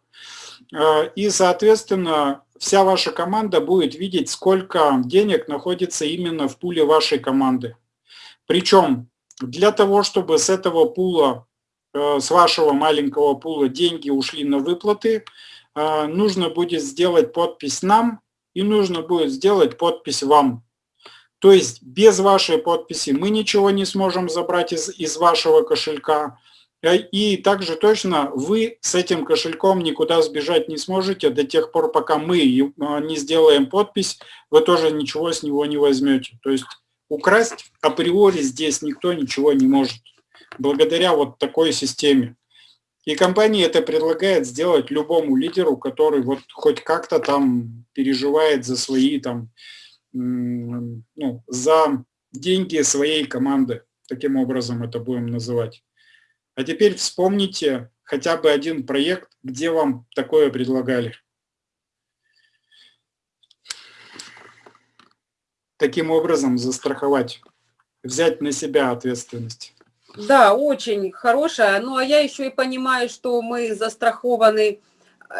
Э, и, соответственно, вся ваша команда будет видеть, сколько денег находится именно в пуле вашей команды. Причем для того, чтобы с этого пула, э, с вашего маленького пула деньги ушли на выплаты, нужно будет сделать подпись нам и нужно будет сделать подпись вам. То есть без вашей подписи мы ничего не сможем забрать из, из вашего кошелька. Э, и также точно вы с этим кошельком никуда сбежать не сможете до тех пор, пока мы а, не сделаем подпись, вы тоже ничего с него не возьмете. То есть украсть априори здесь никто ничего не может. Благодаря вот такой системе. И компания это предлагает сделать любому лидеру, который вот хоть как-то там переживает за свои там, ну, за деньги своей команды. Таким образом это будем называть. А теперь вспомните хотя бы один проект, где вам такое предлагали. Таким образом застраховать, взять на себя ответственность. Да, очень хорошая. Ну, а я еще и понимаю, что мы застрахованы,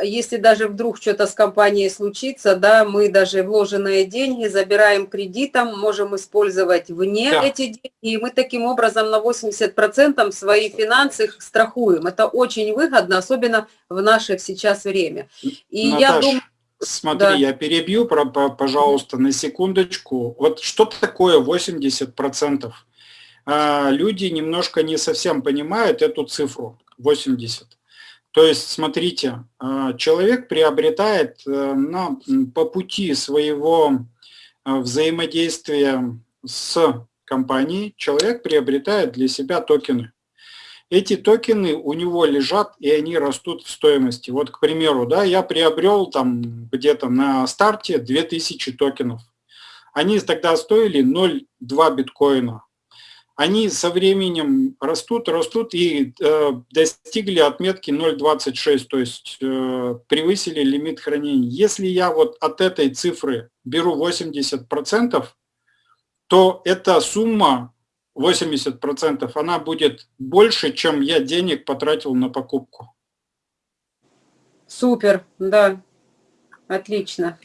если даже вдруг что-то с компанией случится, да, мы даже вложенные деньги забираем кредитом, можем использовать вне да. эти деньги, и мы таким образом на 80% свои финансы страхуем. Это очень выгодно, особенно в наше сейчас время. И Наташ, я думаю... Смотри, да. я перебью, пожалуйста, на секундочку. Вот что такое 80%? А, люди немножко не совсем понимают эту цифру 80. То есть, смотрите, а, человек приобретает э, на, по пути своего а, взаимодействия с компанией, человек приобретает для себя токены. Эти токены у него лежат, и они растут в стоимости. Вот, к примеру, да, я приобрел там где-то на старте 2000 токенов. Они тогда стоили 0,2 биткоина они со временем растут, растут и э, достигли отметки 0,26, то есть э, превысили лимит хранения. Если я вот от этой цифры беру 80%, то эта сумма 80%, она будет больше, чем я денег потратил на покупку. Супер, да, отлично.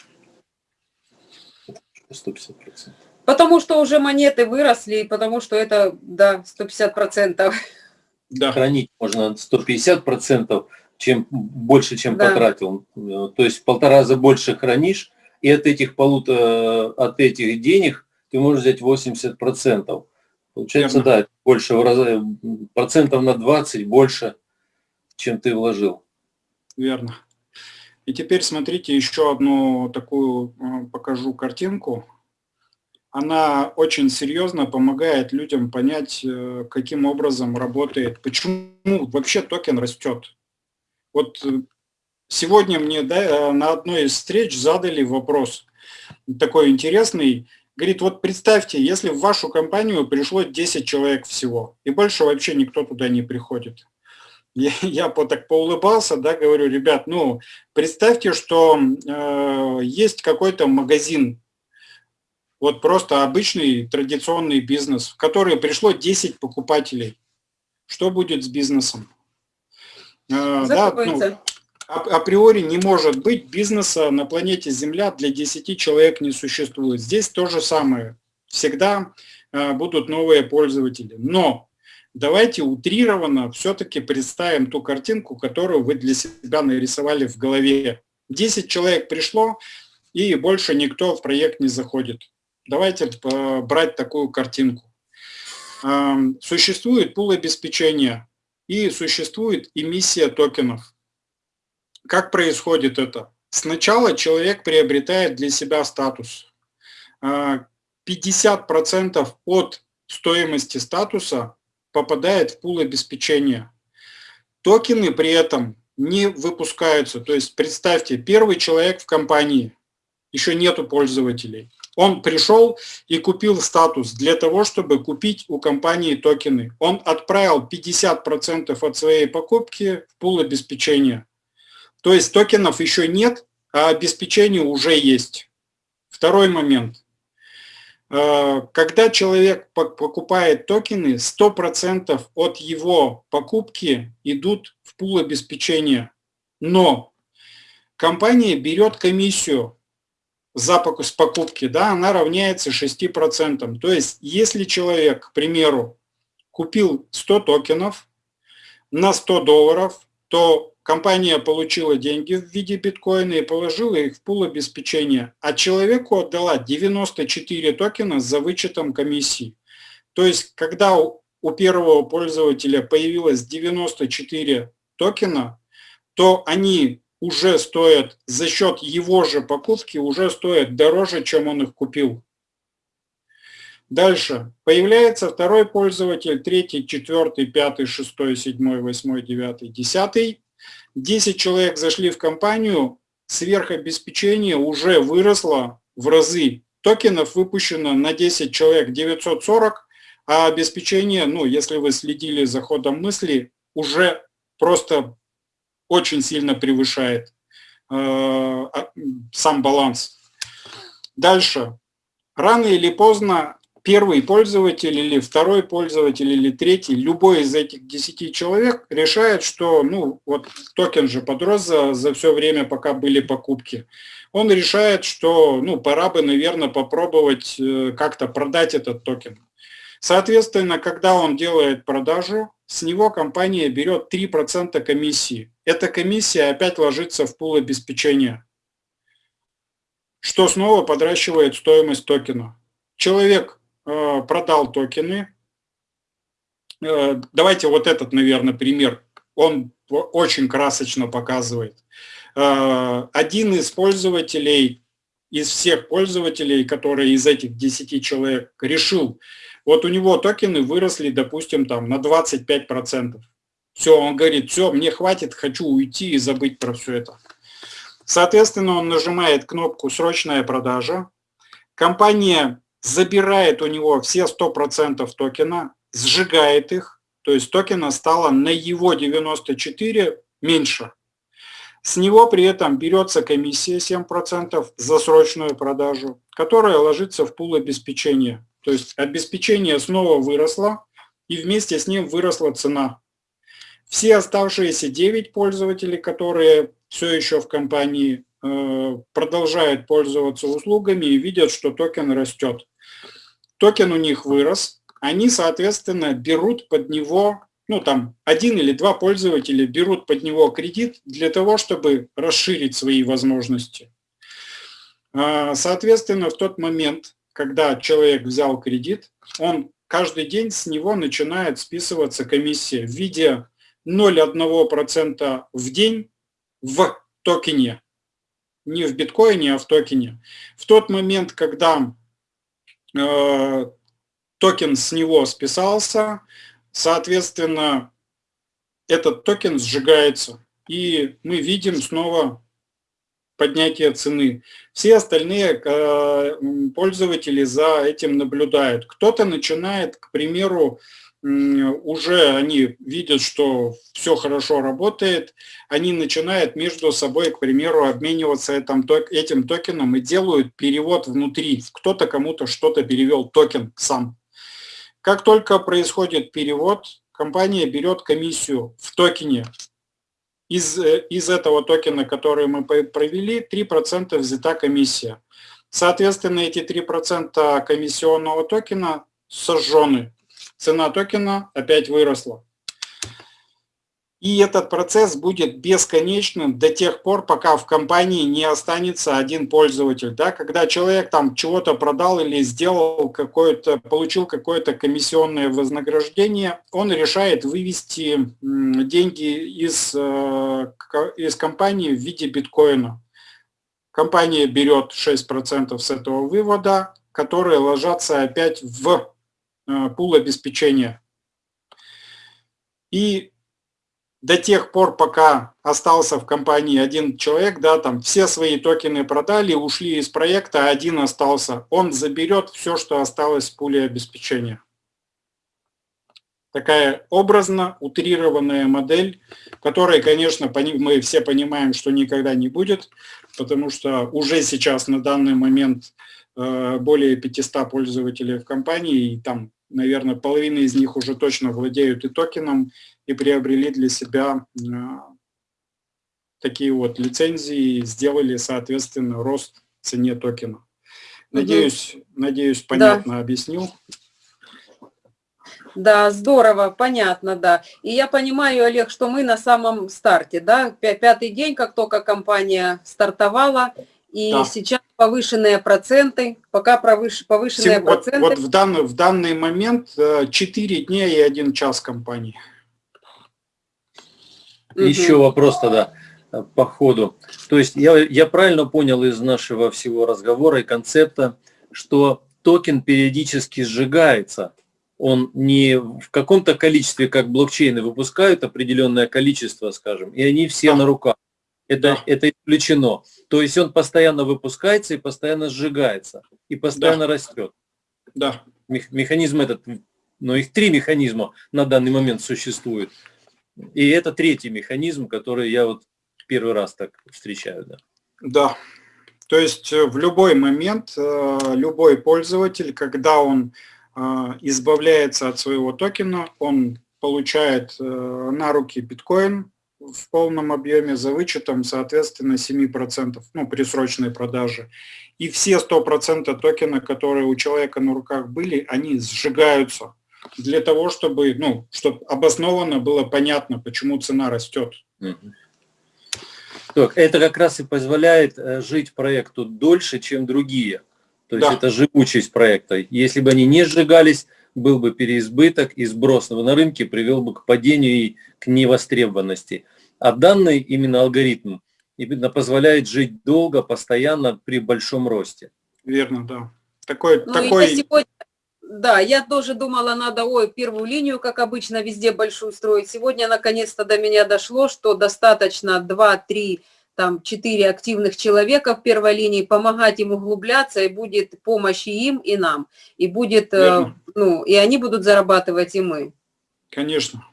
150%. Потому что уже монеты выросли, потому что это, да, 150%. Да. Хранить можно 150%, чем больше, чем да. потратил. То есть в полтора раза больше хранишь, и от этих полутора, от этих денег ты можешь взять 80%. Получается, Верно. да, больше в раза, процентов на 20 больше, чем ты вложил. Верно. И теперь смотрите еще одну такую э, покажу картинку она очень серьезно помогает людям понять, э, каким образом работает, почему вообще токен растет. Вот э, сегодня мне да, э, на одной из встреч задали вопрос такой интересный. Говорит, вот представьте, если в вашу компанию пришло 10 человек всего, и больше вообще никто туда не приходит. я, я по, так поулыбался, да, говорю, ребят, ну, представьте, что э, есть какой-то магазин, вот просто обычный традиционный бизнес, в который пришло 10 покупателей. Что будет с бизнесом? Э, да, ну, априори не может быть бизнеса на планете Земля для 10 человек не существует. Здесь то же самое. Всегда э, будут новые пользователи. Но давайте утрированно все-таки представим ту картинку, которую вы для себя нарисовали в голове. 10 человек пришло, и больше никто в проект не заходит. Давайте э, брать такую картинку. Эм, существует пул обеспечения и существует эмиссия токенов. Как происходит это? Сначала человек приобретает для себя статус. 50% э, от стоимости статуса попадает в пул обеспечения. Токены при этом не выпускаются. То есть представьте, первый человек в компании, еще нету пользователей. Он пришел и купил статус для того, чтобы купить у компании токены. Он отправил 50% от своей покупки в пул обеспечения. То есть токенов еще нет, а обеспечение уже есть. Второй момент. Э, когда человек покупает токены, 100% от его покупки идут в пул обеспечения. Но компания берет комиссию за с покупки, да, она равняется 6%. То есть, если человек, к примеру, купил 100 токенов на 100 долларов, то компания получила деньги в виде биткоина и положила их в пул обеспечения, а человеку отдала 94 токена за вычетом комиссии. То есть, когда у первого пользователя появилось 94 токена, то они уже стоят, за счет его же покупки, уже стоят дороже, чем он их купил. Дальше. Появляется второй пользователь, третий, четвертый, пятый, шестой, седьмой, восьмой, девятый, десятый. 10 человек зашли в компанию, сверхобеспечение уже выросло в разы. Токенов выпущено на 10 человек 940, а обеспечение, ну, если вы следили за ходом мысли, уже просто очень сильно превышает э, а, сам баланс. Дальше. Рано или поздно первый пользователь или второй пользователь или третий, любой из этих 10 человек решает, что ну вот токен же подрос за, за все время, пока были покупки. Он решает, что ну пора бы, наверное, попробовать э, как-то продать этот токен. Соответственно, когда он делает продажу, с него компания берет 3% комиссии. Эта комиссия опять ложится в пул обеспечения, что снова подращивает стоимость токена. Человек Э, продал токены. Э, давайте вот этот, наверное, пример. Он очень красочно показывает. Э, один из пользователей, из всех пользователей, которые из этих 10 человек решил, вот у него токены выросли, допустим, там на 25%. Все, он говорит, все, мне хватит, хочу уйти и забыть про все это. Соответственно, он нажимает кнопку «Срочная продажа». Компания забирает у него все 100% токена, сжигает их, то есть токена стало на его 94 меньше. С него при этом берется комиссия 7% за срочную продажу, которая ложится в пул обеспечения. То есть обеспечение снова выросло, и вместе с ним выросла цена. Все оставшиеся 9 пользователей, которые все еще в компании, э, продолжают пользоваться услугами и видят, что токен растет токен у них вырос, они, соответственно, берут под него, ну там, один или два пользователя берут под него кредит для того, чтобы расширить свои возможности. А, соответственно, в тот момент, когда человек взял кредит, он каждый день с него начинает списываться комиссия в виде 0,1% в день в токене. Не в биткоине, а в токене. В тот момент, когда Э, токен с него списался, соответственно, этот токен сжигается, и мы видим снова поднятие цены. Все остальные э, пользователи за этим наблюдают. Кто-то начинает, к примеру, уже они видят, что все хорошо работает, они начинают между собой, к примеру, обмениваться этим, этим токеном и делают перевод внутри. Кто-то кому-то что-то перевел токен сам. Как только происходит перевод, компания берет комиссию в токене. Из, э, из этого токена, который мы провели, 3% взята комиссия. Соответственно, эти 3% комиссионного токена сожжены цена токена опять выросла. И этот процесс будет бесконечным до тех пор, пока в компании не останется один пользователь. Да? Когда человек там чего-то продал или сделал какое-то, получил какое-то комиссионное вознаграждение, он решает вывести деньги из, э, из компании в виде биткоина. Компания берет 6% с этого вывода, которые ложатся опять в Э, пул обеспечения. И до тех пор, пока остался в компании один человек, да, там все свои токены продали, ушли из проекта, один остался, он заберет все, что осталось в пуле обеспечения. Такая образно утрированная модель, которой, конечно, мы все понимаем, что никогда не будет, потому что уже сейчас на данный момент Э, более 500 пользователей в компании, и там, наверное, половина из них уже точно владеют и токеном, и приобрели для себя такие вот лицензии, сделали, соответственно, рост цене токена. Надеюсь, угу. надеюсь понятно да. объяснил. Да, здорово, понятно, да. И я понимаю, Олег, что мы на самом старте, да, пятый день, как только компания стартовала, и да. сейчас повышенные проценты, пока повыш, повышенные Сегодня, проценты. Вот, вот в, данный, в данный момент 4 э, дня и 1 час компании. Еще вопрос тогда э, по ходу. То есть я, я правильно понял из нашего всего разговора и концепта, что токен периодически сжигается. Он не в каком-то количестве, как блокчейны выпускают определенное количество, скажем, и они все да. на руках. Это, да. это исключено. То есть он постоянно выпускается и постоянно сжигается, и постоянно да. растет. Да. Механизм этот, но их три механизма на данный момент существует. И это третий механизм, который я вот первый раз так встречаю. Да. да. То есть э, в любой момент э, любой пользователь, когда он э, избавляется от своего токена, он получает на руки биткоин, в полном объеме за вычетом, соответственно, 7%, ну, при срочной продаже. И все 100% токена, которые у человека на руках были, они сжигаются для того, чтобы, ну, чтобы обоснованно было понятно, почему цена растет. Так, это как раз и позволяет э, жить проекту дольше, чем другие. То есть да. это живучесть проекта. Если бы они не сжигались, был бы переизбыток и сброс на рынке привел бы к падению и к невостребованности. А данный именно алгоритм именно позволяет жить долго, постоянно при большом росте. Верно, да. Такой, ну, такой... Я сегодня, да, я тоже думала, надо, ой, первую линию, как обычно, везде большую строить. Сегодня наконец-то до меня дошло, что достаточно 2-3 там 4 активных человека в первой линии, помогать им углубляться, и будет помощь и им, и нам. И будет, э, Верно. ну, и они будут зарабатывать, и мы. Конечно.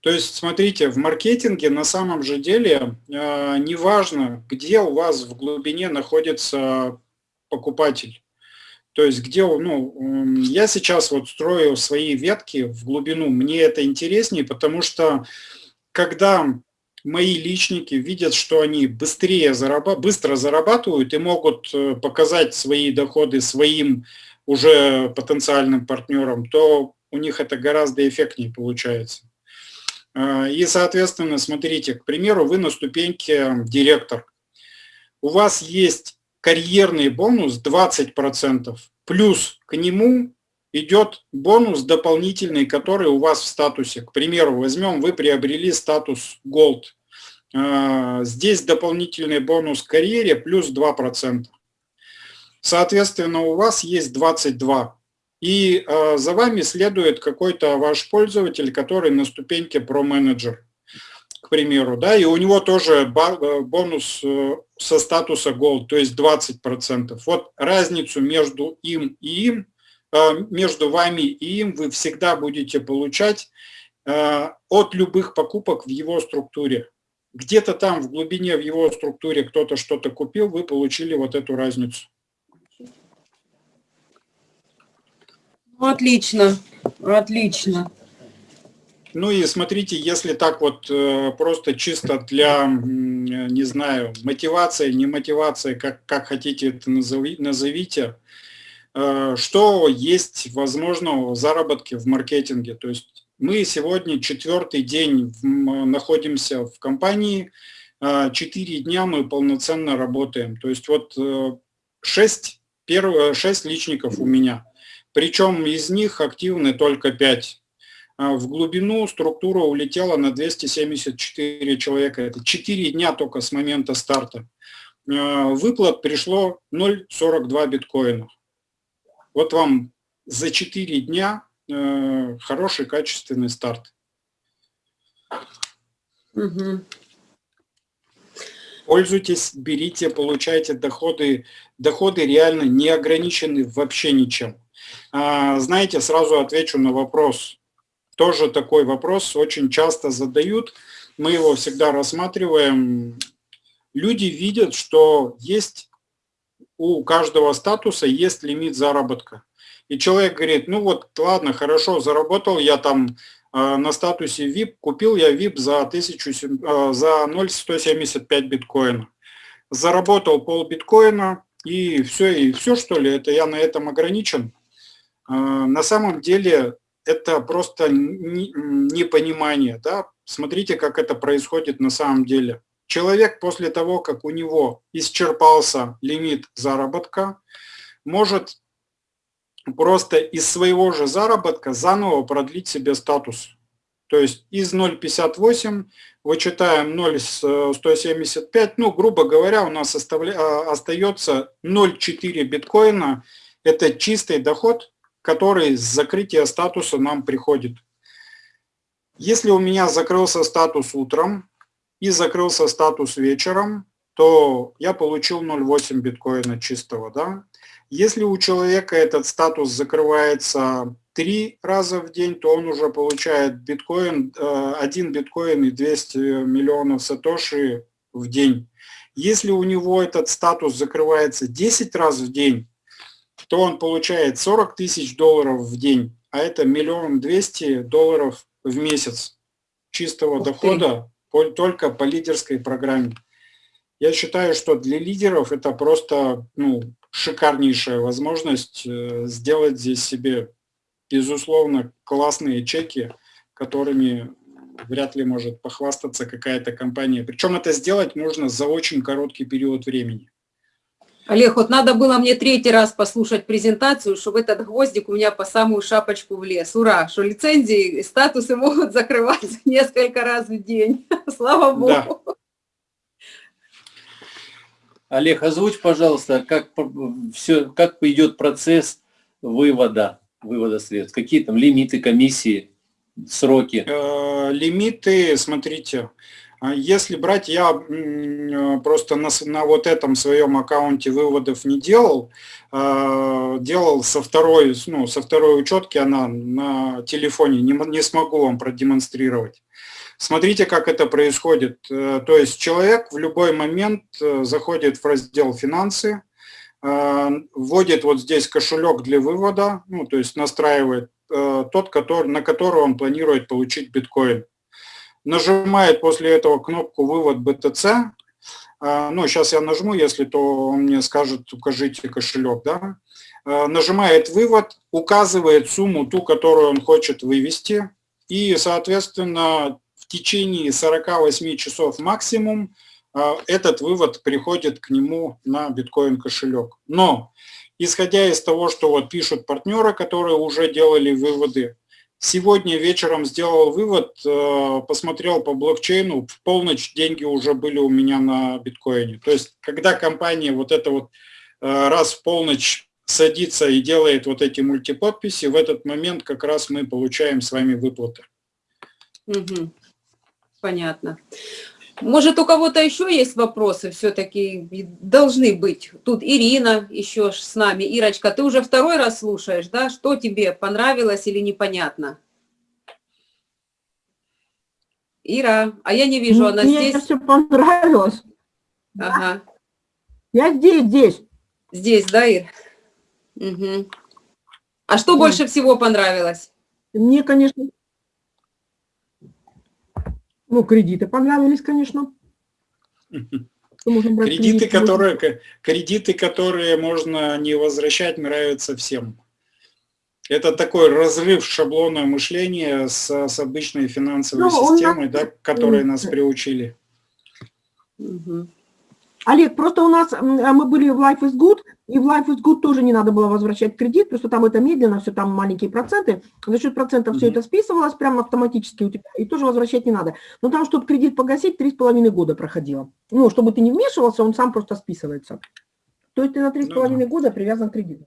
То есть, смотрите, в маркетинге на самом же деле э, неважно, где у вас в глубине находится покупатель. То есть, где, ну, я сейчас вот строю свои ветки в глубину, мне это интереснее, потому что когда мои личники видят, что они быстрее зараба быстро зарабатывают и могут э, показать свои доходы своим уже потенциальным партнерам, то у них это гораздо эффектнее получается. А, и, соответственно, смотрите, к примеру, вы на ступеньке директор. У вас есть карьерный бонус 20%, плюс к нему идет бонус дополнительный, который у вас в статусе. К примеру, возьмем, вы приобрели статус Gold. А, здесь дополнительный бонус карьере плюс 2%. Соответственно, у вас есть 22 и э, за вами следует какой-то ваш пользователь, который на ступеньке про-менеджер, к примеру, да, и у него тоже э, бонус э, со статуса Gold, то есть 20%. Вот разницу между им и им между вами и им вы всегда будете получать от любых покупок в его структуре. Где-то там в глубине в его структуре кто-то что-то купил, вы получили вот эту разницу. Ну, отлично, отлично. Ну и смотрите, если так вот э, просто чисто для, не знаю, мотивации, не мотивации, как, как хотите это назови, назовите, э, что есть возможного заработки в маркетинге. То есть мы сегодня четвертый день находимся в компании, э, четыре дня мы полноценно работаем. То есть вот шесть, первые шесть личников у меня, причем из них активны только пять в глубину структура улетела на 274 человека. Это 4 дня только с момента старта. Выплат пришло 0,42 биткоина. Вот вам за 4 дня а, хороший качественный старт. Угу. Пользуйтесь, берите, получайте доходы. Доходы реально не ограничены вообще ничем. Знаете, сразу отвечу на вопрос тоже такой вопрос очень часто задают. Мы его всегда рассматриваем. Люди видят, что есть у каждого статуса есть лимит заработка. И человек говорит, ну вот, ладно, хорошо, заработал я там э, на статусе VIP, купил я VIP за, 1000, э, за 0,175 биткоина. Заработал пол биткоина, и все, и все что ли, это я на этом ограничен. Э, на самом деле это просто непонимание. Да? Смотрите, как это происходит на самом деле. Человек после того, как у него исчерпался лимит заработка, может просто из своего же заработка заново продлить себе статус. То есть из 0,58 вычитаем 0,175, ну, грубо говоря, у нас оставля... А, остается 0,4 биткоина. Это чистый доход, который с закрытия статуса нам приходит. Если у меня закрылся статус утром и закрылся статус вечером, то я получил 0,8 биткоина чистого. Да? Если у человека этот статус закрывается три раза в день, то он уже получает биткоин, э, один биткоин и 200 миллионов сатоши в день. Если у него этот статус закрывается 10 раз в день, то он получает 40 тысяч долларов в день, а это миллион двести долларов в месяц чистого Ух дохода только по лидерской программе. Я считаю, что для лидеров это просто ну, шикарнейшая возможность э, сделать здесь себе, безусловно, классные чеки, которыми вряд ли может похвастаться какая-то компания. Причем это сделать можно за очень короткий период времени. Олег, вот надо было мне третий раз послушать презентацию, чтобы этот гвоздик у меня по самую шапочку влез. Ура, что лицензии, статусы могут закрываться несколько раз в день. Слава Богу. Да. Олег, озвучь, пожалуйста, как, все, как идет процесс вывода, вывода средств. Какие там лимиты, комиссии, сроки? Э, лимиты, смотрите, если брать, я э, просто на, на вот этом своем аккаунте выводов не делал, а, делал со второй, ну, со второй учетки, она на телефоне, не, не смогу вам продемонстрировать. Смотрите, как это происходит. Э, то есть человек в любой момент э, заходит в раздел «Финансы», вводит вот здесь кошелек для вывода, ну, то есть настраивает тот, который, на который он планирует получить биткоин нажимает после этого кнопку «Вывод BTC». А, ну, сейчас я нажму, если то он мне скажет «Укажите кошелек». Да? А, нажимает «Вывод», указывает сумму, ту, которую он хочет вывести. И, соответственно, в течение 48 часов максимум а, этот вывод приходит к нему на биткоин кошелек. Но, исходя из того, что вот пишут партнеры, которые уже делали выводы, Сегодня вечером сделал вывод, э, посмотрел по блокчейну, в полночь деньги уже были у меня на биткоине. То есть, когда компания вот это вот э, раз в полночь садится и делает вот эти мультиподписи, в этот момент как раз мы получаем с вами выплаты. Угу. Понятно. Может, у кого-то еще есть вопросы все-таки? Должны быть. Тут Ирина еще с нами. Ирочка, ты уже второй раз слушаешь, да? Что тебе понравилось или непонятно? Ира, а я не вижу, она Мне здесь? все понравилось. Ага. Я здесь, здесь. Здесь, да, Ир? Угу. А что Да. больше всего понравилось? Мне, конечно, ну, кредиты понравились, конечно. Кредиты, которые, кредиты, которые можно не возвращать, нравятся всем. Это такой разрыв шаблона мышления с, с обычной финансовой Ну, он системой, да, к которой нас приучили. Мгм. Олег, просто у нас, а мы были в Life is Good, и в Life is Good тоже не надо было возвращать кредит, что там это медленно, все там маленькие проценты, за счет процентов все Мгм. это списывалось прямо автоматически у тебя, и тоже возвращать не надо. Но там, чтобы кредит погасить, три с половиной года проходило. Ну, чтобы ты не вмешивался, он сам просто списывается. То есть ты на три с Ну половиной года привязан к кредиту.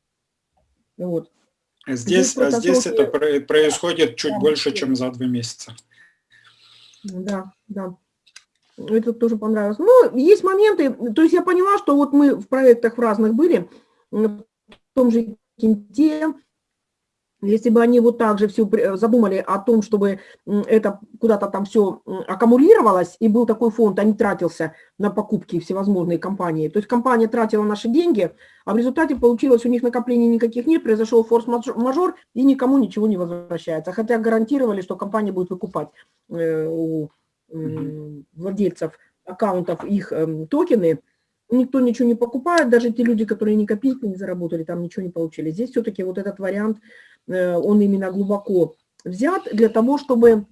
Вот. Здесь, а просто здесь сроки- это про- происходит чуть Да, больше, да. чем за два месяца. Да, да. Это тоже понравилось. Ну, есть моменты, то есть я поняла, что вот мы в проектах в разных были, в том же Кенте, если бы они вот так же все задумали о том, чтобы это куда-то там все аккумулировалось, и был такой фонд, а не тратился на покупки всевозможные компании. То есть компания тратила наши деньги, а в результате получилось, у них накоплений никаких нет, произошел форс-мажор, и никому ничего не возвращается. Хотя гарантировали, что компания будет выкупать э, у владельцев аккаунтов их эм, токены, никто ничего не покупает, даже те люди, которые ни копейки не заработали, там ничего не получили. Здесь все-таки вот этот вариант, э, он именно глубоко взят для того, чтобы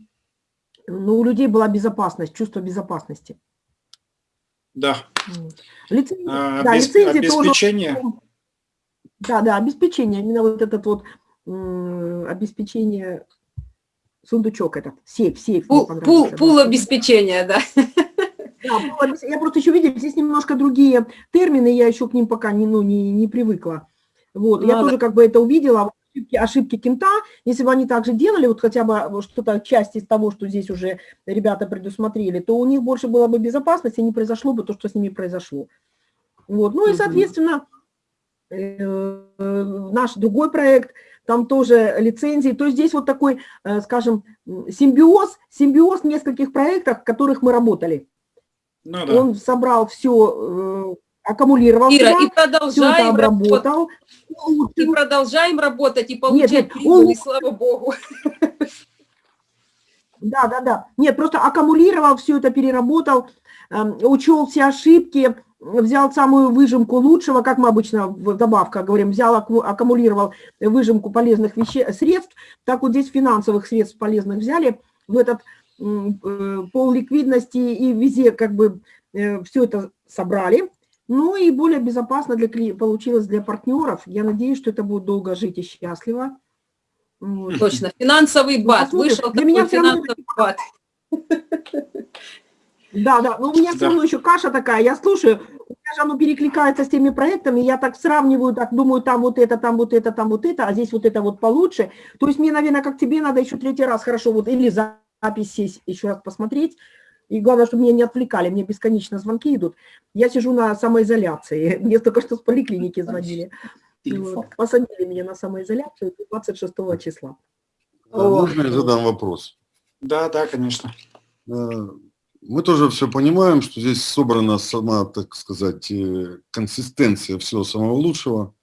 ну, у людей была безопасность, чувство безопасности. Да. Вот. Лицензии- А, да, обес- лицензии тоже обеспечение, да, да, обеспечение, именно вот этот вот обеспечение, сундучок этот, сейф, сейф. Пул, пул, пул обеспечения, да. Да, пул я просто еще видела, здесь немножко другие термины, я еще к ним пока не, ну, не, не привыкла. Вот, я Надо. тоже как бы это увидела, ошибки, ошибки кента, если бы они так же делали, вот хотя бы что-то, часть из того, что здесь уже ребята предусмотрели, то у них больше было бы безопасности, не произошло бы то, что с ними произошло. Вот, ну и, соответственно, э, наш другой проект, там тоже лицензии. То есть здесь вот такой, э, скажем, симбиоз, симбиоз нескольких проектов, в которых мы работали. ну да. Он собрал все, аккумулировал Ира, себя, и все это продолжаем работать. обработал. И продолжаем работать и получать нет, прибыль, он- слава богу. Да, да, да. Нет, просто аккумулировал, все это переработал, эм, учел все ошибки, взял самую выжимку лучшего, как мы обычно в добавках говорим, взял, акку- аккумулировал выжимку полезных веще- средств, так вот здесь финансовых средств полезных взяли, в этот э, пол ликвидности и везде как бы все это собрали. Ну и более безопасно для, кли- получилось для партнеров. Я надеюсь, что это будет долго жить и счастливо. Точно, финансовый Ну, бат. посмотрим. Вышел Для меня финансовый бат. Да, да, но у меня все Да. равно еще каша такая, я слушаю, у меня же оно перекликается с теми проектами, я так сравниваю, так думаю, там вот это, там вот это, там вот это, а здесь вот это вот получше. То есть мне, наверное, как тебе надо еще третий раз хорошо вот или запись сесть, еще раз посмотреть, и главное, чтобы меня не отвлекали, мне бесконечно звонки идут. Я сижу на самоизоляции, мне только что с поликлиники звонили. Вот. Посадили меня на самоизоляцию 26 числа. А Можно я задам вопрос? Да, да, конечно. Мы тоже все понимаем, что здесь собрана сама, так сказать, э, консистенция всего самого лучшего.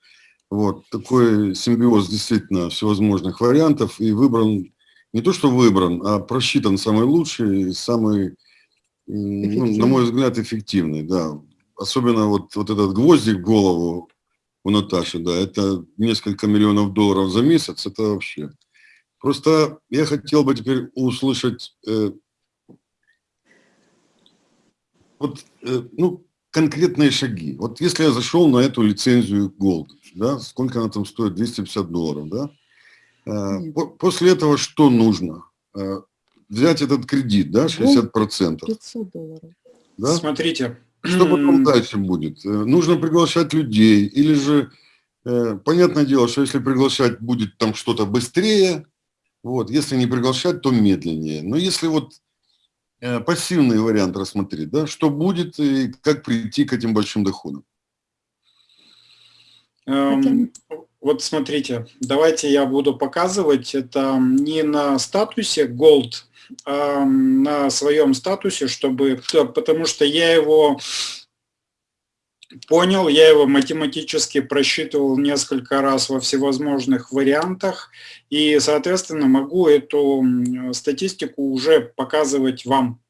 Вот такой симбиоз действительно всевозможных вариантов и выбран, не то что выбран, а просчитан самый лучший и самый, ну, на мой взгляд, эффективный, да. Особенно вот, вот этот гвоздик в голову у Наташи, да, это несколько миллионов долларов за месяц, это вообще. Просто я хотел бы теперь услышать э, вот, э, ну, конкретные шаги. Вот если я зашел на эту лицензию Gold, да, сколько она там стоит? 250 долларов, да? Э, по- после этого что нужно? Э, взять этот кредит, да, 60%, 500 долларов. да? Смотрите. Что потом дальше будет? Нужно приглашать людей или же, понятное дело, что если приглашать будет там что-то быстрее, вот, если не приглашать, то медленнее. Но если вот пассивный вариант рассмотреть, да, что будет и как прийти к этим большим доходам. Эм, вот смотрите, давайте я буду показывать это не на статусе Gold, а на своем статусе, чтобы, потому что я его понял, я его математически просчитывал несколько раз во всевозможных вариантах, и, соответственно, могу эту статистику уже показывать вам.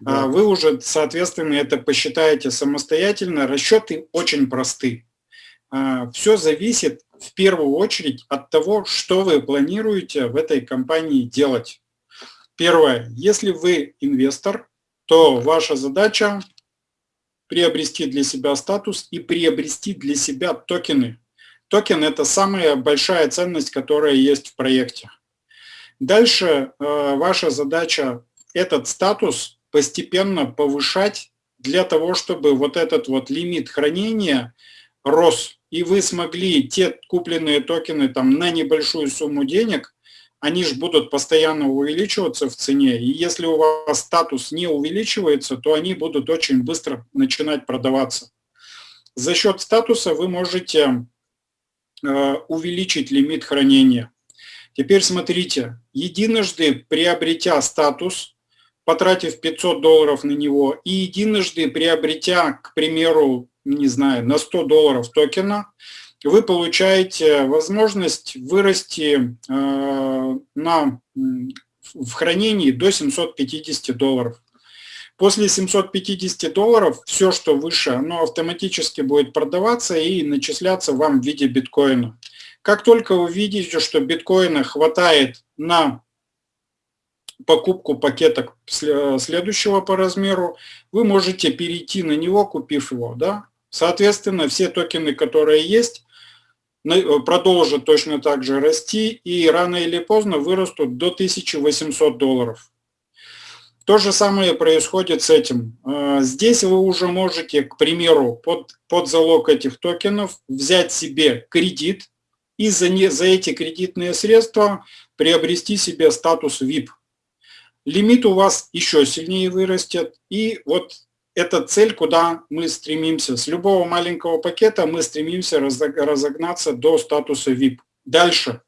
Да. А вы уже, соответственно, это посчитаете самостоятельно. Расчеты очень просты. А, Все зависит в первую очередь от того, что вы планируете в этой компании делать. Первое. Если вы инвестор, то ваша задача приобрести для себя статус и приобрести для себя токены. Токен – это самая большая ценность, которая есть в проекте. Дальше э, ваша задача этот статус постепенно повышать для того, чтобы вот этот вот лимит хранения рос, и вы смогли те купленные токены там на небольшую сумму денег они же будут постоянно увеличиваться в цене, и если у вас статус не увеличивается, то они будут очень быстро начинать продаваться. За счет статуса вы можете э, увеличить лимит хранения. Теперь смотрите, единожды приобретя статус, потратив 500 долларов на него, и единожды приобретя, к примеру, не знаю, на 100 долларов токена, вы получаете возможность вырасти э, на, в хранении до 750 долларов. После 750 долларов все, что выше, оно автоматически будет продаваться и начисляться вам в виде биткоина. Как только вы видите, что биткоина хватает на покупку пакеток следующего по размеру, вы можете перейти на него, купив его. Да? Соответственно, все токены, которые есть, продолжат точно так же расти и рано или поздно вырастут до 1800 долларов. То же самое происходит с этим. Э, здесь вы уже можете, к примеру, под, под залог этих токенов взять себе кредит и за, не, за эти кредитные средства приобрести себе статус VIP. Лимит у вас еще сильнее вырастет. И вот это цель, куда мы стремимся. С любого маленького пакета мы стремимся разогнаться до статуса VIP. Дальше.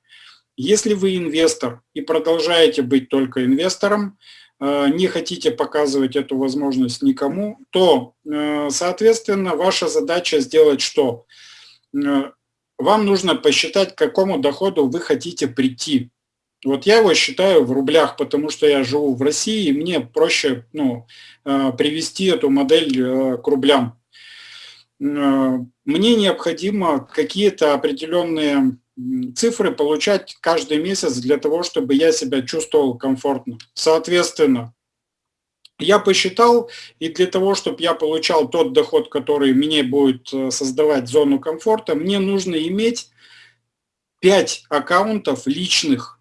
Если вы инвестор и продолжаете быть только инвестором, э, не хотите показывать эту возможность никому, то, э, соответственно, ваша задача сделать что? Э, вам нужно посчитать, к какому доходу вы хотите прийти. Вот я его считаю в рублях, потому что я живу в России, и мне проще ну, э, привести эту модель э, к рублям. Э, мне необходимо какие-то определенные цифры получать каждый месяц для того, чтобы я себя чувствовал комфортно. Соответственно, я посчитал, и для того, чтобы я получал тот доход, который мне будет создавать зону комфорта, мне нужно иметь 5 аккаунтов личных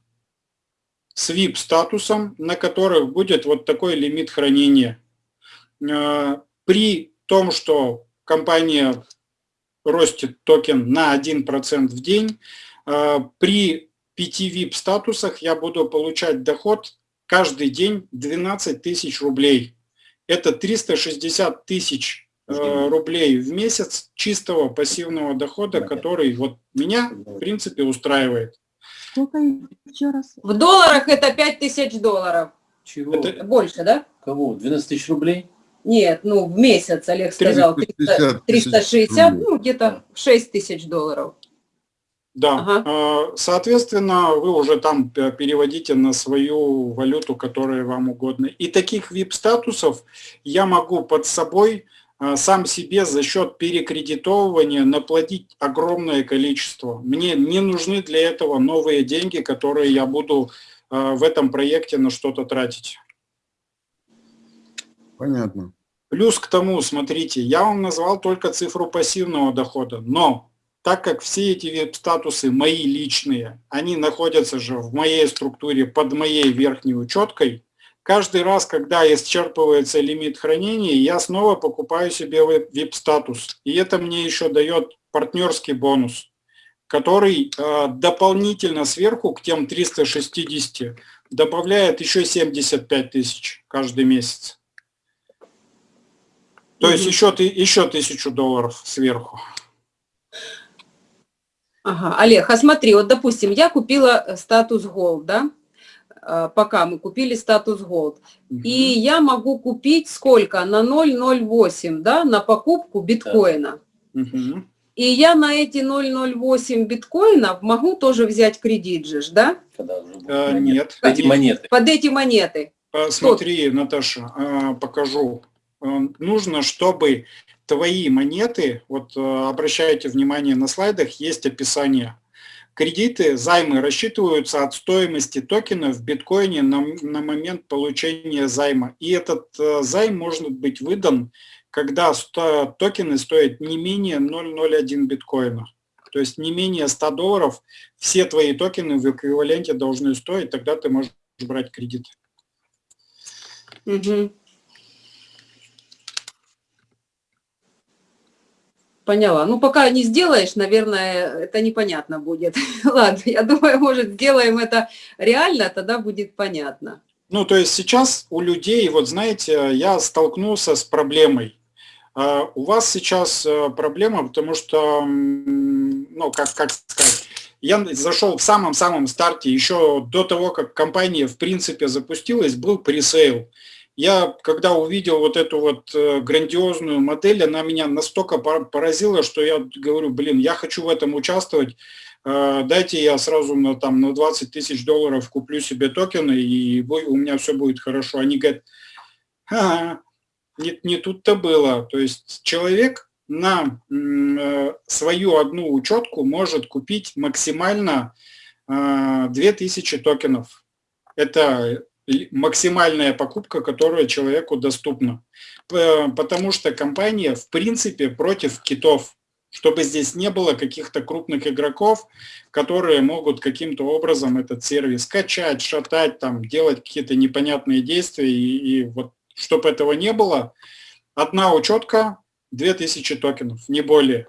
с VIP-статусом, на которых будет вот такой лимит хранения. Э, при том, что компания ростет токен на 1% в день, э, при 5 VIP-статусах я буду получать доход каждый день 12 тысяч рублей. Это 360 тысяч э, рублей в месяц чистого пассивного дохода, который вот меня, в принципе, устраивает. Сколько еще раз? В долларах это 5 тысяч долларов. Чего? Это... Больше, да? Кого? 12 тысяч рублей? Нет, ну в месяц, Олег сказал, 300, 360, ну где-то 6 тысяч долларов. Да, ага. А, соответственно, вы уже там переводите на свою валюту, которая вам угодна. И таких VIP-статусов я могу под собой сам себе за счет перекредитовывания наплатить огромное количество. Мне не нужны для этого новые деньги, которые я буду а, в этом проекте на что-то тратить. Понятно. Плюс к тому, смотрите, я вам назвал только цифру пассивного дохода, но так как все эти статусы мои личные, они находятся же в моей структуре под моей верхней учеткой, каждый раз, когда исчерпывается лимит хранения, я снова покупаю себе VIP-статус. И это мне еще дает партнерский бонус. который э, дополнительно сверху к тем 360 добавляет еще 75 тысяч каждый месяц. То есть еще, еще тысячу долларов сверху. Ага, Олег, а смотри, вот допустим, я купила э, статус Gold, да? Э, пока мы купили статус Gold. Угу. И я могу купить сколько? На 0,08, да, на покупку биткоина. Угу. И я на эти 0,08 биткоинов могу тоже взять кредит же, да? А, нет. Под эти монеты. Под эти монеты. Смотри, Наташа, а, покажу. Нужно, чтобы твои монеты, вот обращайте внимание на слайдах, есть описание. Кредиты, займы рассчитываются от стоимости токена в биткоине на, на момент получения займа. И этот займ может быть выдан когда токены стоят не менее 0,01 биткоина. То есть не менее 100 долларов все твои токены в эквиваленте должны стоить, тогда ты можешь брать кредит. Угу. Поняла. Ну, пока не сделаешь, наверное, это непонятно будет. Ладно, я думаю, может, сделаем это реально, тогда будет понятно. Ну, то есть сейчас у людей, вот знаете, я столкнулся с проблемой. А у вас сейчас э, проблема, потому что, ну, как, как сказать, я зашел в самом-самом старте, еще до того, как компания в принципе запустилась, был пресейл. Я, когда увидел вот эту вот э, грандиозную модель, она меня настолько поразила, что я говорю, блин, я хочу в этом участвовать, э, дайте я сразу на, там, на 20 тысяч долларов куплю себе токены, и у меня все будет хорошо. Они говорят, ага, не, не тут-то было. То есть человек на э, свою одну учетку может купить максимально э, 2000 токенов. Это максимальная покупка, которая человеку доступна. Потому что компания в принципе против китов, чтобы здесь не было каких-то крупных игроков, которые могут каким-то образом этот сервис качать, шатать, там, делать какие-то непонятные действия и, и вот чтобы этого не было, одна учетка, 2000 токенов, не более.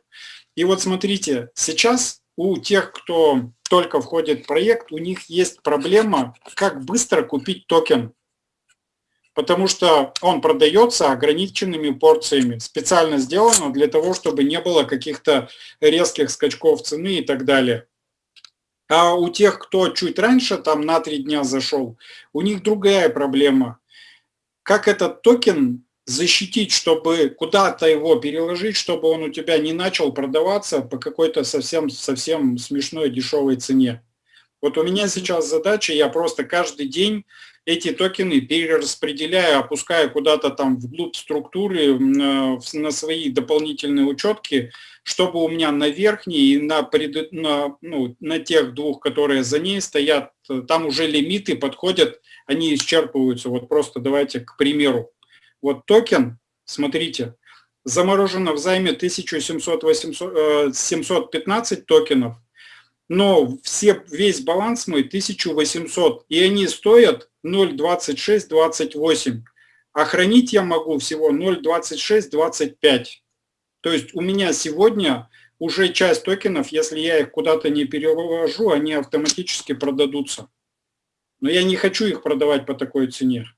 И вот смотрите, сейчас у тех, кто только входит в проект, у них есть проблема, как быстро купить токен. Потому что он продается ограниченными порциями. Специально сделано для того, чтобы не было каких-то резких скачков цены и так далее. А у тех, кто чуть раньше, там на три дня зашел, у них другая проблема как этот токен защитить, чтобы куда-то его переложить, чтобы он у тебя не начал продаваться по какой-то совсем-совсем смешной дешевой цене. Вот у меня сейчас задача, я просто каждый день эти токены перераспределяю, опускаю куда-то там вглубь структуры на свои дополнительные учетки, чтобы у меня на верхней и на, пред, на, ну, на тех двух, которые за ней стоят, там уже лимиты подходят они исчерпываются. Вот просто давайте к примеру. Вот токен, смотрите, заморожено в займе 1715 э, токенов, но все, весь баланс мой 1800, и они стоят 0,2628, а хранить я могу всего 0,2625. То есть у меня сегодня уже часть токенов, если я их куда-то не перевожу, они автоматически продадутся. Но я не хочу их продавать по такой цене.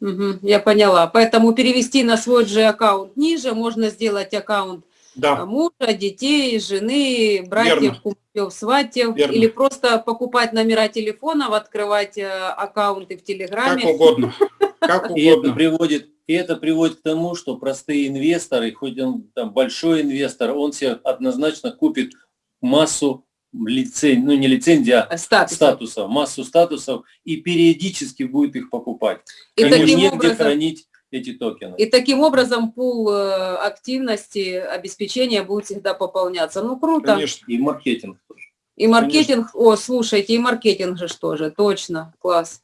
Угу, я поняла. Поэтому перевести на свой же аккаунт ниже, можно сделать аккаунт да. А, мужа, детей, жены, братьев, кумовьев, сватьев. Верно. Или просто покупать номера телефонов, открывать э, аккаунты в Телеграме. Как угодно. Как угодно. И это приводит и это приводит к тому, что простые инвесторы, хоть он там большой инвестор, он себе однозначно купит массу лицен... ну не лицензия, а статусов. статусов, массу статусов и периодически будет их покупать. И таким негде образом, хранить эти токены. И таким образом пул э, активности, обеспечения будет всегда пополняться. Ну круто. Конечно, и маркетинг тоже. И маркетинг, Конечно. о, слушайте, и маркетинг же тоже, точно, класс.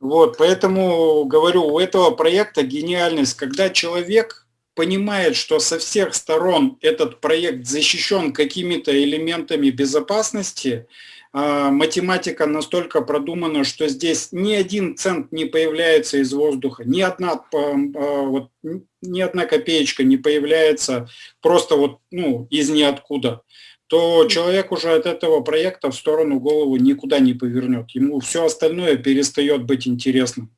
Вот, поэтому говорю, у этого проекта гениальность, когда человек понимает, что со всех сторон этот проект защищен какими-то элементами безопасности, а, математика настолько продумана, что здесь ни один цент не появляется из воздуха, ни одна, а, вот, ни одна копеечка не появляется просто вот, ну, из ниоткуда, то человек уже от этого проекта в сторону голову никуда не повернет. Ему все остальное перестает быть интересным.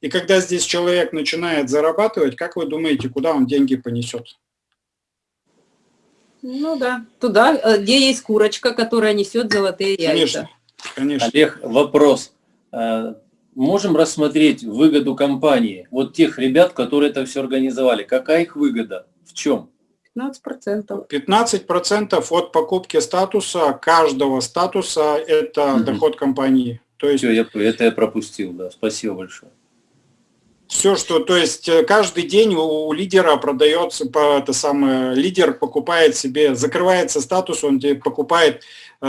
И когда здесь человек начинает зарабатывать, как вы думаете, куда он деньги понесет? Ну да, туда, э, где есть курочка, которая несет золотые яйца. Конечно, конечно. Олег, вопрос. Э, можем рассмотреть выгоду компании, вот тех ребят, которые это все организовали. Какая их выгода? В чем? 15%. 15% от покупки статуса, каждого статуса – это угу. доход компании. То есть... Все, я, это я пропустил, да. Спасибо большое. Все, что, то есть э, каждый день у лидера продается, по, это самое, лидер покупает себе, закрывается статус, он тебе покупает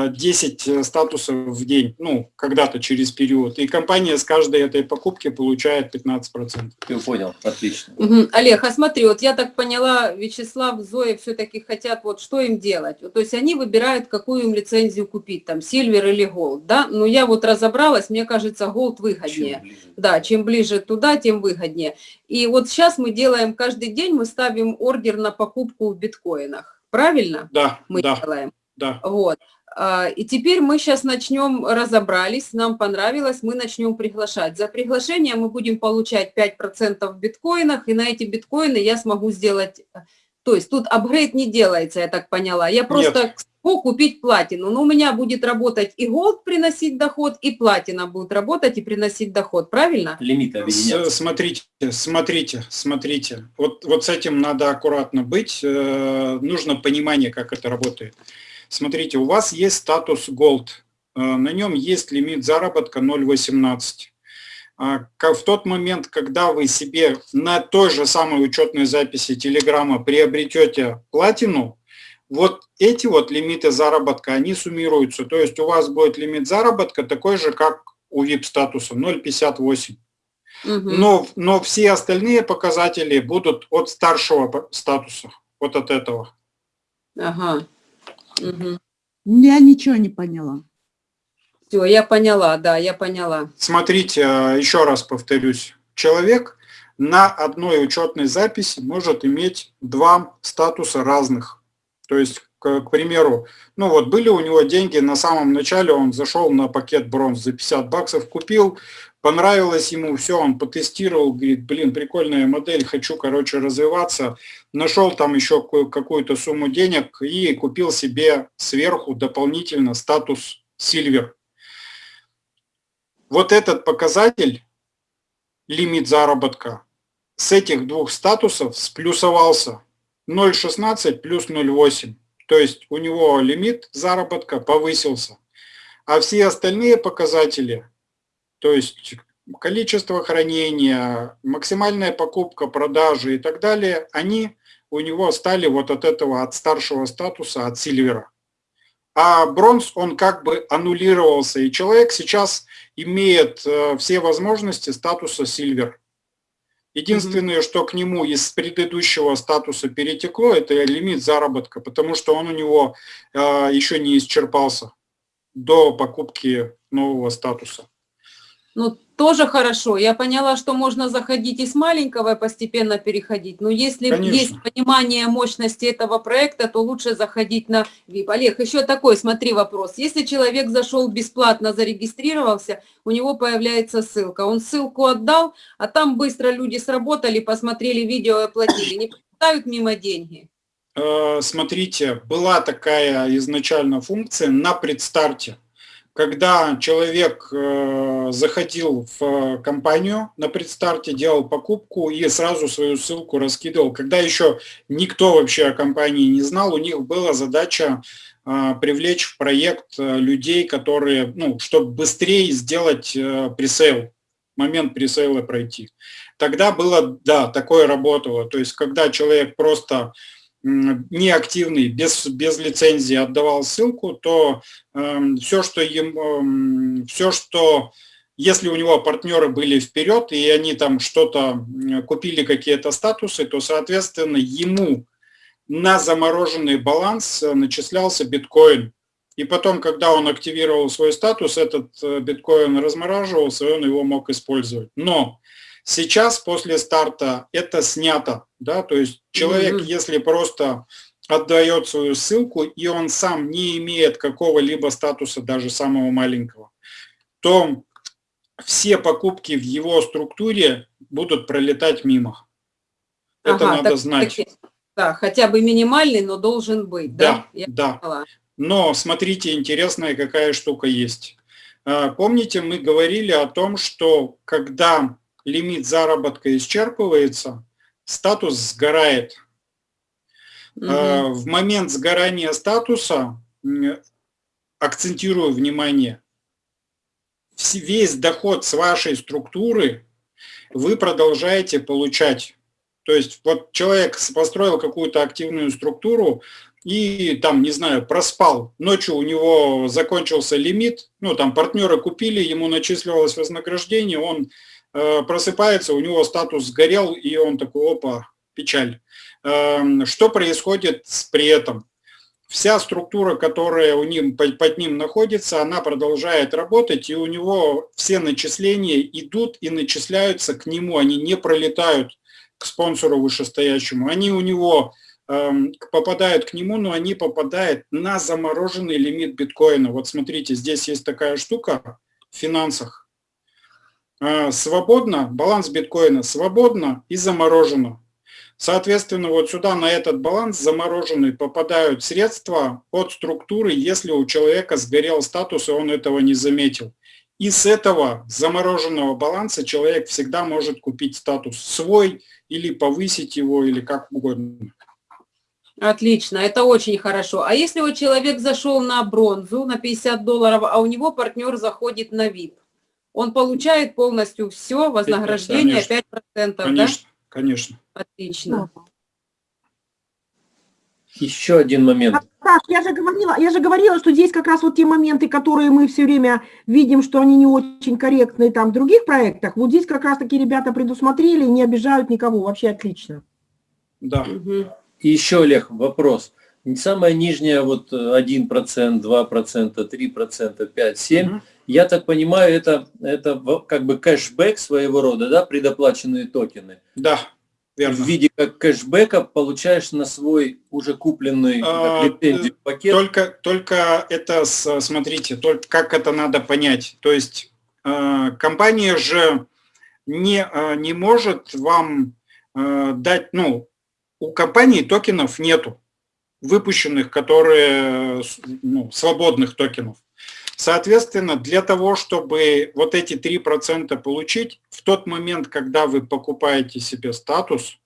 10 э, статусов в день, ну, когда-то через период. И компания с каждой этой покупки получает 15%. Ты понял, отлично. Угу. Олег, а смотри, вот я так поняла, Вячеслав, Зоя все-таки хотят, вот что им делать? То есть они выбирают, какую им лицензию купить, там, Silver или Gold, да? Но я вот разобралась, мне кажется, Gold выгоднее. Чем да, чем ближе туда, тем выгоднее. И вот сейчас мы делаем, каждый день мы ставим ордер на покупку в биткоинах, правильно? Да, мы да. делаем. Да. Вот. А, и теперь мы сейчас начнем, разобрались, нам понравилось, мы начнем приглашать. За приглашение мы будем получать 5% в биткоинах, и на эти биткоины я смогу сделать... То есть тут апгрейд не делается, я так поняла. Я просто Нет. смогу купить платину. Но у меня будет работать и голд приносить доход, и платина будет работать и приносить доход, правильно? Лимит Смотрите, смотрите, смотрите. Вот, вот с этим надо аккуратно быть. Э, нужно понимание, как это работает. Смотрите, у вас есть статус Gold, э, на нем есть лимит заработка 0,18. А, в тот момент, когда вы себе на той же самой учетной записи Телеграма приобретете платину, вот эти вот лимиты заработка, они суммируются. То есть у вас будет лимит заработка такой же, как у VIP-статуса, 0,58. Угу. Но, но все остальные показатели будут от старшего статуса, вот от этого. Ага. Угу. Я ничего не поняла. Все, я поняла, да, я поняла. Смотрите, а, еще раз повторюсь. Человек на одной учетной записи может иметь два статуса разных. То есть, к, к примеру, ну вот были у него деньги, на самом начале он зашел на пакет бронз за 50 баксов, купил, понравилось ему, все, он потестировал, говорит, блин, прикольная модель, хочу, короче, развиваться. Нашел там еще какую-то сумму денег и купил себе сверху дополнительно статус Silver. Вот этот показатель, лимит заработка, с этих двух статусов сплюсовался 0,16 плюс 0,8. То есть у него лимит заработка повысился. А все остальные показатели то есть количество хранения, максимальная покупка, продажи и так далее, они у него стали вот от этого, от старшего статуса, от сильвера. А бронз, он как бы аннулировался, и человек сейчас имеет э, все возможности статуса сильвер. Единственное, mm -hmm. что к нему из предыдущего статуса перетекло, это лимит заработка, потому что он у него э, еще не исчерпался до покупки нового статуса. Ну, тоже хорошо. Я поняла, что можно заходить и с маленького и постепенно переходить. Но если Конечно. есть понимание мощности этого проекта, то лучше заходить на VIP. Олег, еще такой, смотри, вопрос. Если человек зашел бесплатно, зарегистрировался, у него появляется ссылка. Он ссылку отдал, а там быстро люди сработали, посмотрели видео и оплатили. Не поставят мимо деньги? Э, смотрите, была такая изначально функция на предстарте когда человек э, заходил в компанию на предстарте, делал покупку и сразу свою ссылку раскидывал. Когда еще никто вообще о компании не знал, у них была задача э, привлечь в проект э, людей, которые, ну, чтобы быстрее сделать пресейл, момент пресейла пройти. Тогда было, да, такое работало. То есть, когда человек просто неактивный, без, без лицензии отдавал ссылку, то э, все, что, им, э, все, что если у него партнеры были вперед, и они там что-то купили, какие-то статусы, то, соответственно, ему на замороженный баланс начислялся биткоин. И потом, когда он активировал свой статус, этот э, биткоин размораживался, и он его мог использовать. Но сейчас, после старта, это снято. Да? То есть человек, mm -hmm. если просто отдает свою ссылку, и он сам не имеет какого-либо статуса, даже самого маленького, то все покупки в его структуре будут пролетать мимо. Это ага, надо так, знать. да, хотя бы минимальный, но должен быть. Да, да. да. Поняла. Но смотрите, интересная какая штука есть. А, помните, мы говорили о том, что когда лимит заработка исчерпывается, статус сгорает. Угу. В момент сгорания статуса, акцентирую внимание, весь доход с вашей структуры вы продолжаете получать. То есть вот человек построил какую-то активную структуру и там, не знаю, проспал. Ночью у него закончился лимит, ну там партнеры купили, ему начислилось вознаграждение, он просыпается, у него статус сгорел, и он такой, опа, печаль. Э, что происходит при этом? вся структура, которая у ним, под ним находится, она продолжает работать, и у него все начисления идут и начисляются к нему, они не пролетают к спонсору вышестоящему, они у него э, попадают к нему, но они попадают на замороженный лимит биткоина. Вот смотрите, здесь есть такая штука в финансах. Э, свободно, баланс биткоина свободно и заморожено. Соответственно, вот сюда на этот баланс замороженный попадают средства от структуры, если у человека сгорел статус, и он этого не заметил. И с этого замороженного баланса человек всегда может купить статус свой или повысить его, или как угодно. Отлично, это очень хорошо. А если вот человек зашел на бронзу на 50 долларов, а у него партнер заходит на VIP, он получает полностью все, вознаграждение конечно, 5%, конечно. да? Конечно. Отлично. Еще один момент. Так, я же говорила, я же говорила, что здесь как раз вот те моменты, которые мы все время видим, что они не очень корректные там в других проектах, вот здесь как раз таки ребята предусмотрели, не обижают никого, вообще отлично. Да. Угу. И еще, Олег, вопрос. Самая нижняя вот 1%, 2%, 3%, 5%, 7%, угу. Я так понимаю, это, это как бы кэшбэк своего рода, да, предоплаченные токены? Да, верно. В виде как кэшбэка получаешь на свой уже купленный а, пакет? Только, только это, смотрите, только как это надо понять. То есть э, компания же не, э, не может вам э, дать, ну, у компании токенов нету выпущенных, которые, ну, свободных токенов. Соответственно, для того, чтобы вот эти 3% получить, в тот момент, когда вы покупаете себе статус,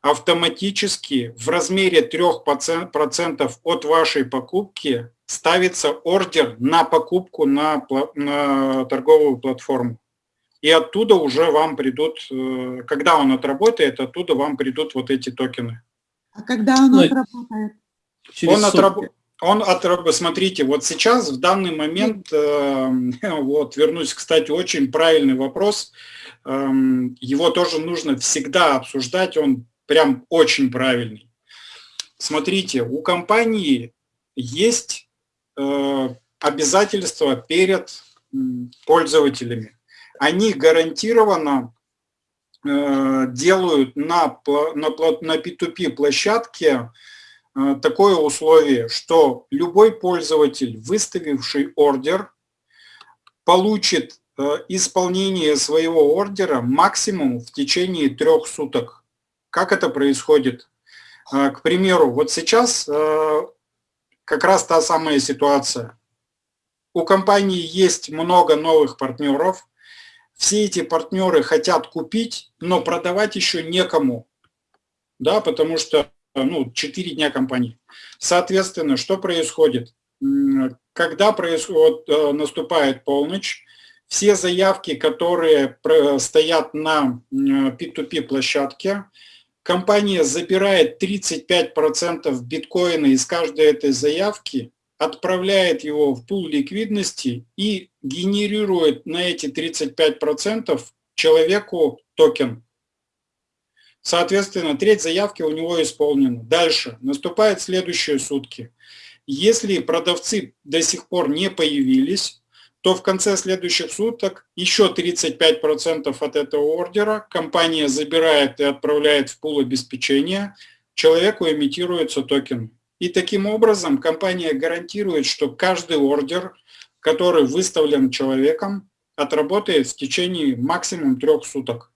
автоматически в размере 3% от вашей покупки ставится ордер на покупку на, на торговую платформу. И оттуда уже вам придут, э, когда он отработает, оттуда вам придут вот эти токены. А когда он ну, отработает? Он, отраб... он отраб... Смотрите, вот сейчас, в данный момент, э, вот вернусь, кстати, очень правильный вопрос, э, его тоже нужно всегда обсуждать, он прям очень правильный. Смотрите, у компании есть э, обязательства перед пользователями. Они гарантированно Э, делают на, на, на P2P площадке такое условие, что любой пользователь, выставивший ордер, получит э, исполнение своего ордера максимум в течение трех суток. Как это происходит? К примеру, вот сейчас как раз та самая ситуация. У компании есть много новых партнеров, все эти партнеры хотят купить, но продавать еще некому, да, потому что ну, 4 дня компании. Соответственно, что происходит? Когда происходит, э, наступает полночь, все заявки, которые стоят на P2P площадке, компания забирает 35% биткоина из каждой этой заявки отправляет его в пул ликвидности и генерирует на эти 35% человеку токен. Соответственно, треть заявки у него исполнена. Дальше. Наступают следующие сутки. Если продавцы до сих пор не появились, то в конце следующих суток еще 35% от этого ордера компания забирает и отправляет в пул обеспечения, человеку имитируется токен. И таким образом компания гарантирует, что каждый ордер, который выставлен человеком, отработает в течение максимум трех суток.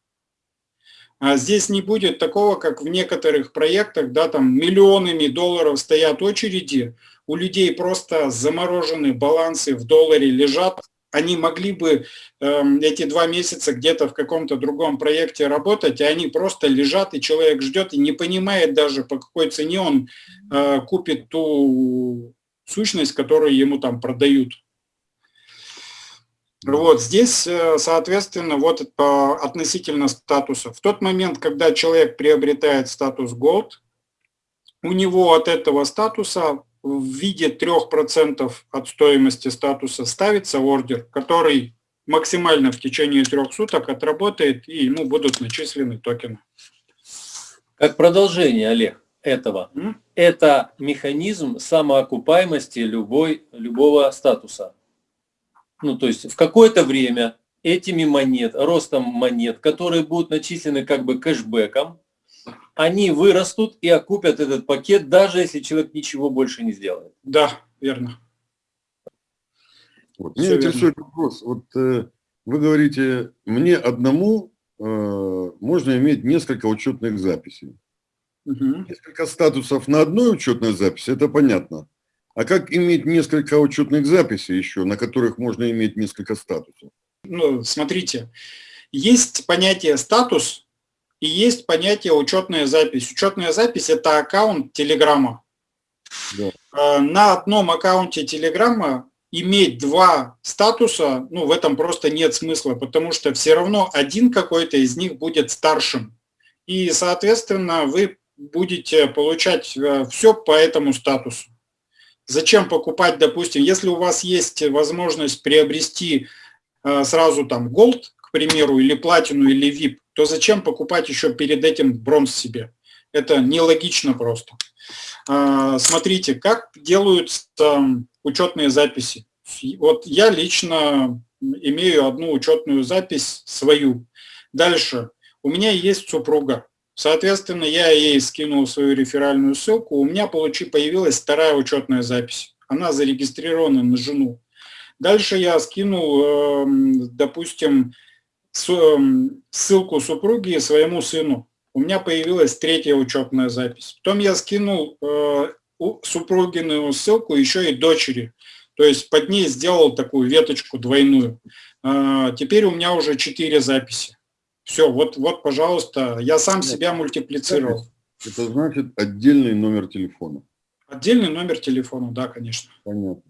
А здесь не будет такого, как в некоторых проектах, да, там миллионами долларов стоят очереди, у людей просто заморожены балансы в долларе лежат, они могли бы э, эти два месяца где-то в каком-то другом проекте работать, а они просто лежат, и человек ждет и не понимает даже, по какой цене он э, купит ту сущность, которую ему там продают. Вот здесь, э, соответственно, вот относительно статуса. В тот момент, когда человек приобретает статус Gold, у него от этого статуса в виде 3% от стоимости статуса ставится ордер, который максимально в течение трех суток отработает, и ему будут начислены токены. Как продолжение, Олег, этого, mm? это механизм самоокупаемости любой, любого статуса. Ну, то есть в какое-то время этими монет, ростом монет, которые будут начислены как бы кэшбэком, они вырастут и окупят этот пакет, даже если человек ничего больше не сделает. Да, верно. Вот. Меня интересует вопрос. Вот э, вы говорите, мне одному э, можно иметь несколько учетных записей. Угу. Несколько статусов на одной учетной записи, это понятно. А как иметь несколько учетных записей еще, на которых можно иметь несколько статусов? Ну, смотрите, есть понятие статус, и есть понятие учетная запись. Учетная запись – это аккаунт Телеграма. Да. Э, на одном аккаунте Телеграма иметь два статуса, ну, в этом просто нет смысла, потому что все равно один какой-то из них будет старшим. И, соответственно, вы будете получать э, все по этому статусу. Зачем покупать, допустим, если у вас есть возможность приобрести э, сразу там Gold, к примеру, или платину, или VIP, то зачем покупать еще перед этим бронз себе? Это нелогично просто. А, смотрите, как делаются учетные записи. Вот я лично имею одну учетную запись свою. Дальше. У меня есть супруга. Соответственно, я ей скинул свою реферальную ссылку. У меня получи, появилась вторая учетная запись. Она зарегистрирована на жену. Дальше я скинул, эм, допустим, Эм, ссылку супруги своему сыну. У меня появилась третья учетная запись. Потом я скинул э, супругину ссылку еще и дочери. То есть под ней сделал такую веточку двойную. Э, теперь у меня уже четыре записи. Все, вот, вот, пожалуйста, я сам Нет, себя мультиплицировал. Это значит отдельный номер телефона. Отдельный номер телефона, да, конечно. Понятно.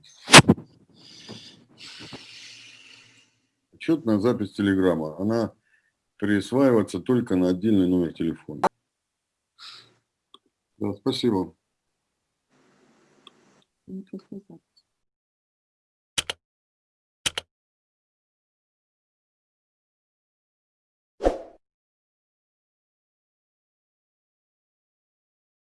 Отчетная запись телеграмма, она присваивается только на отдельный номер телефона. Да, спасибо. Сказать.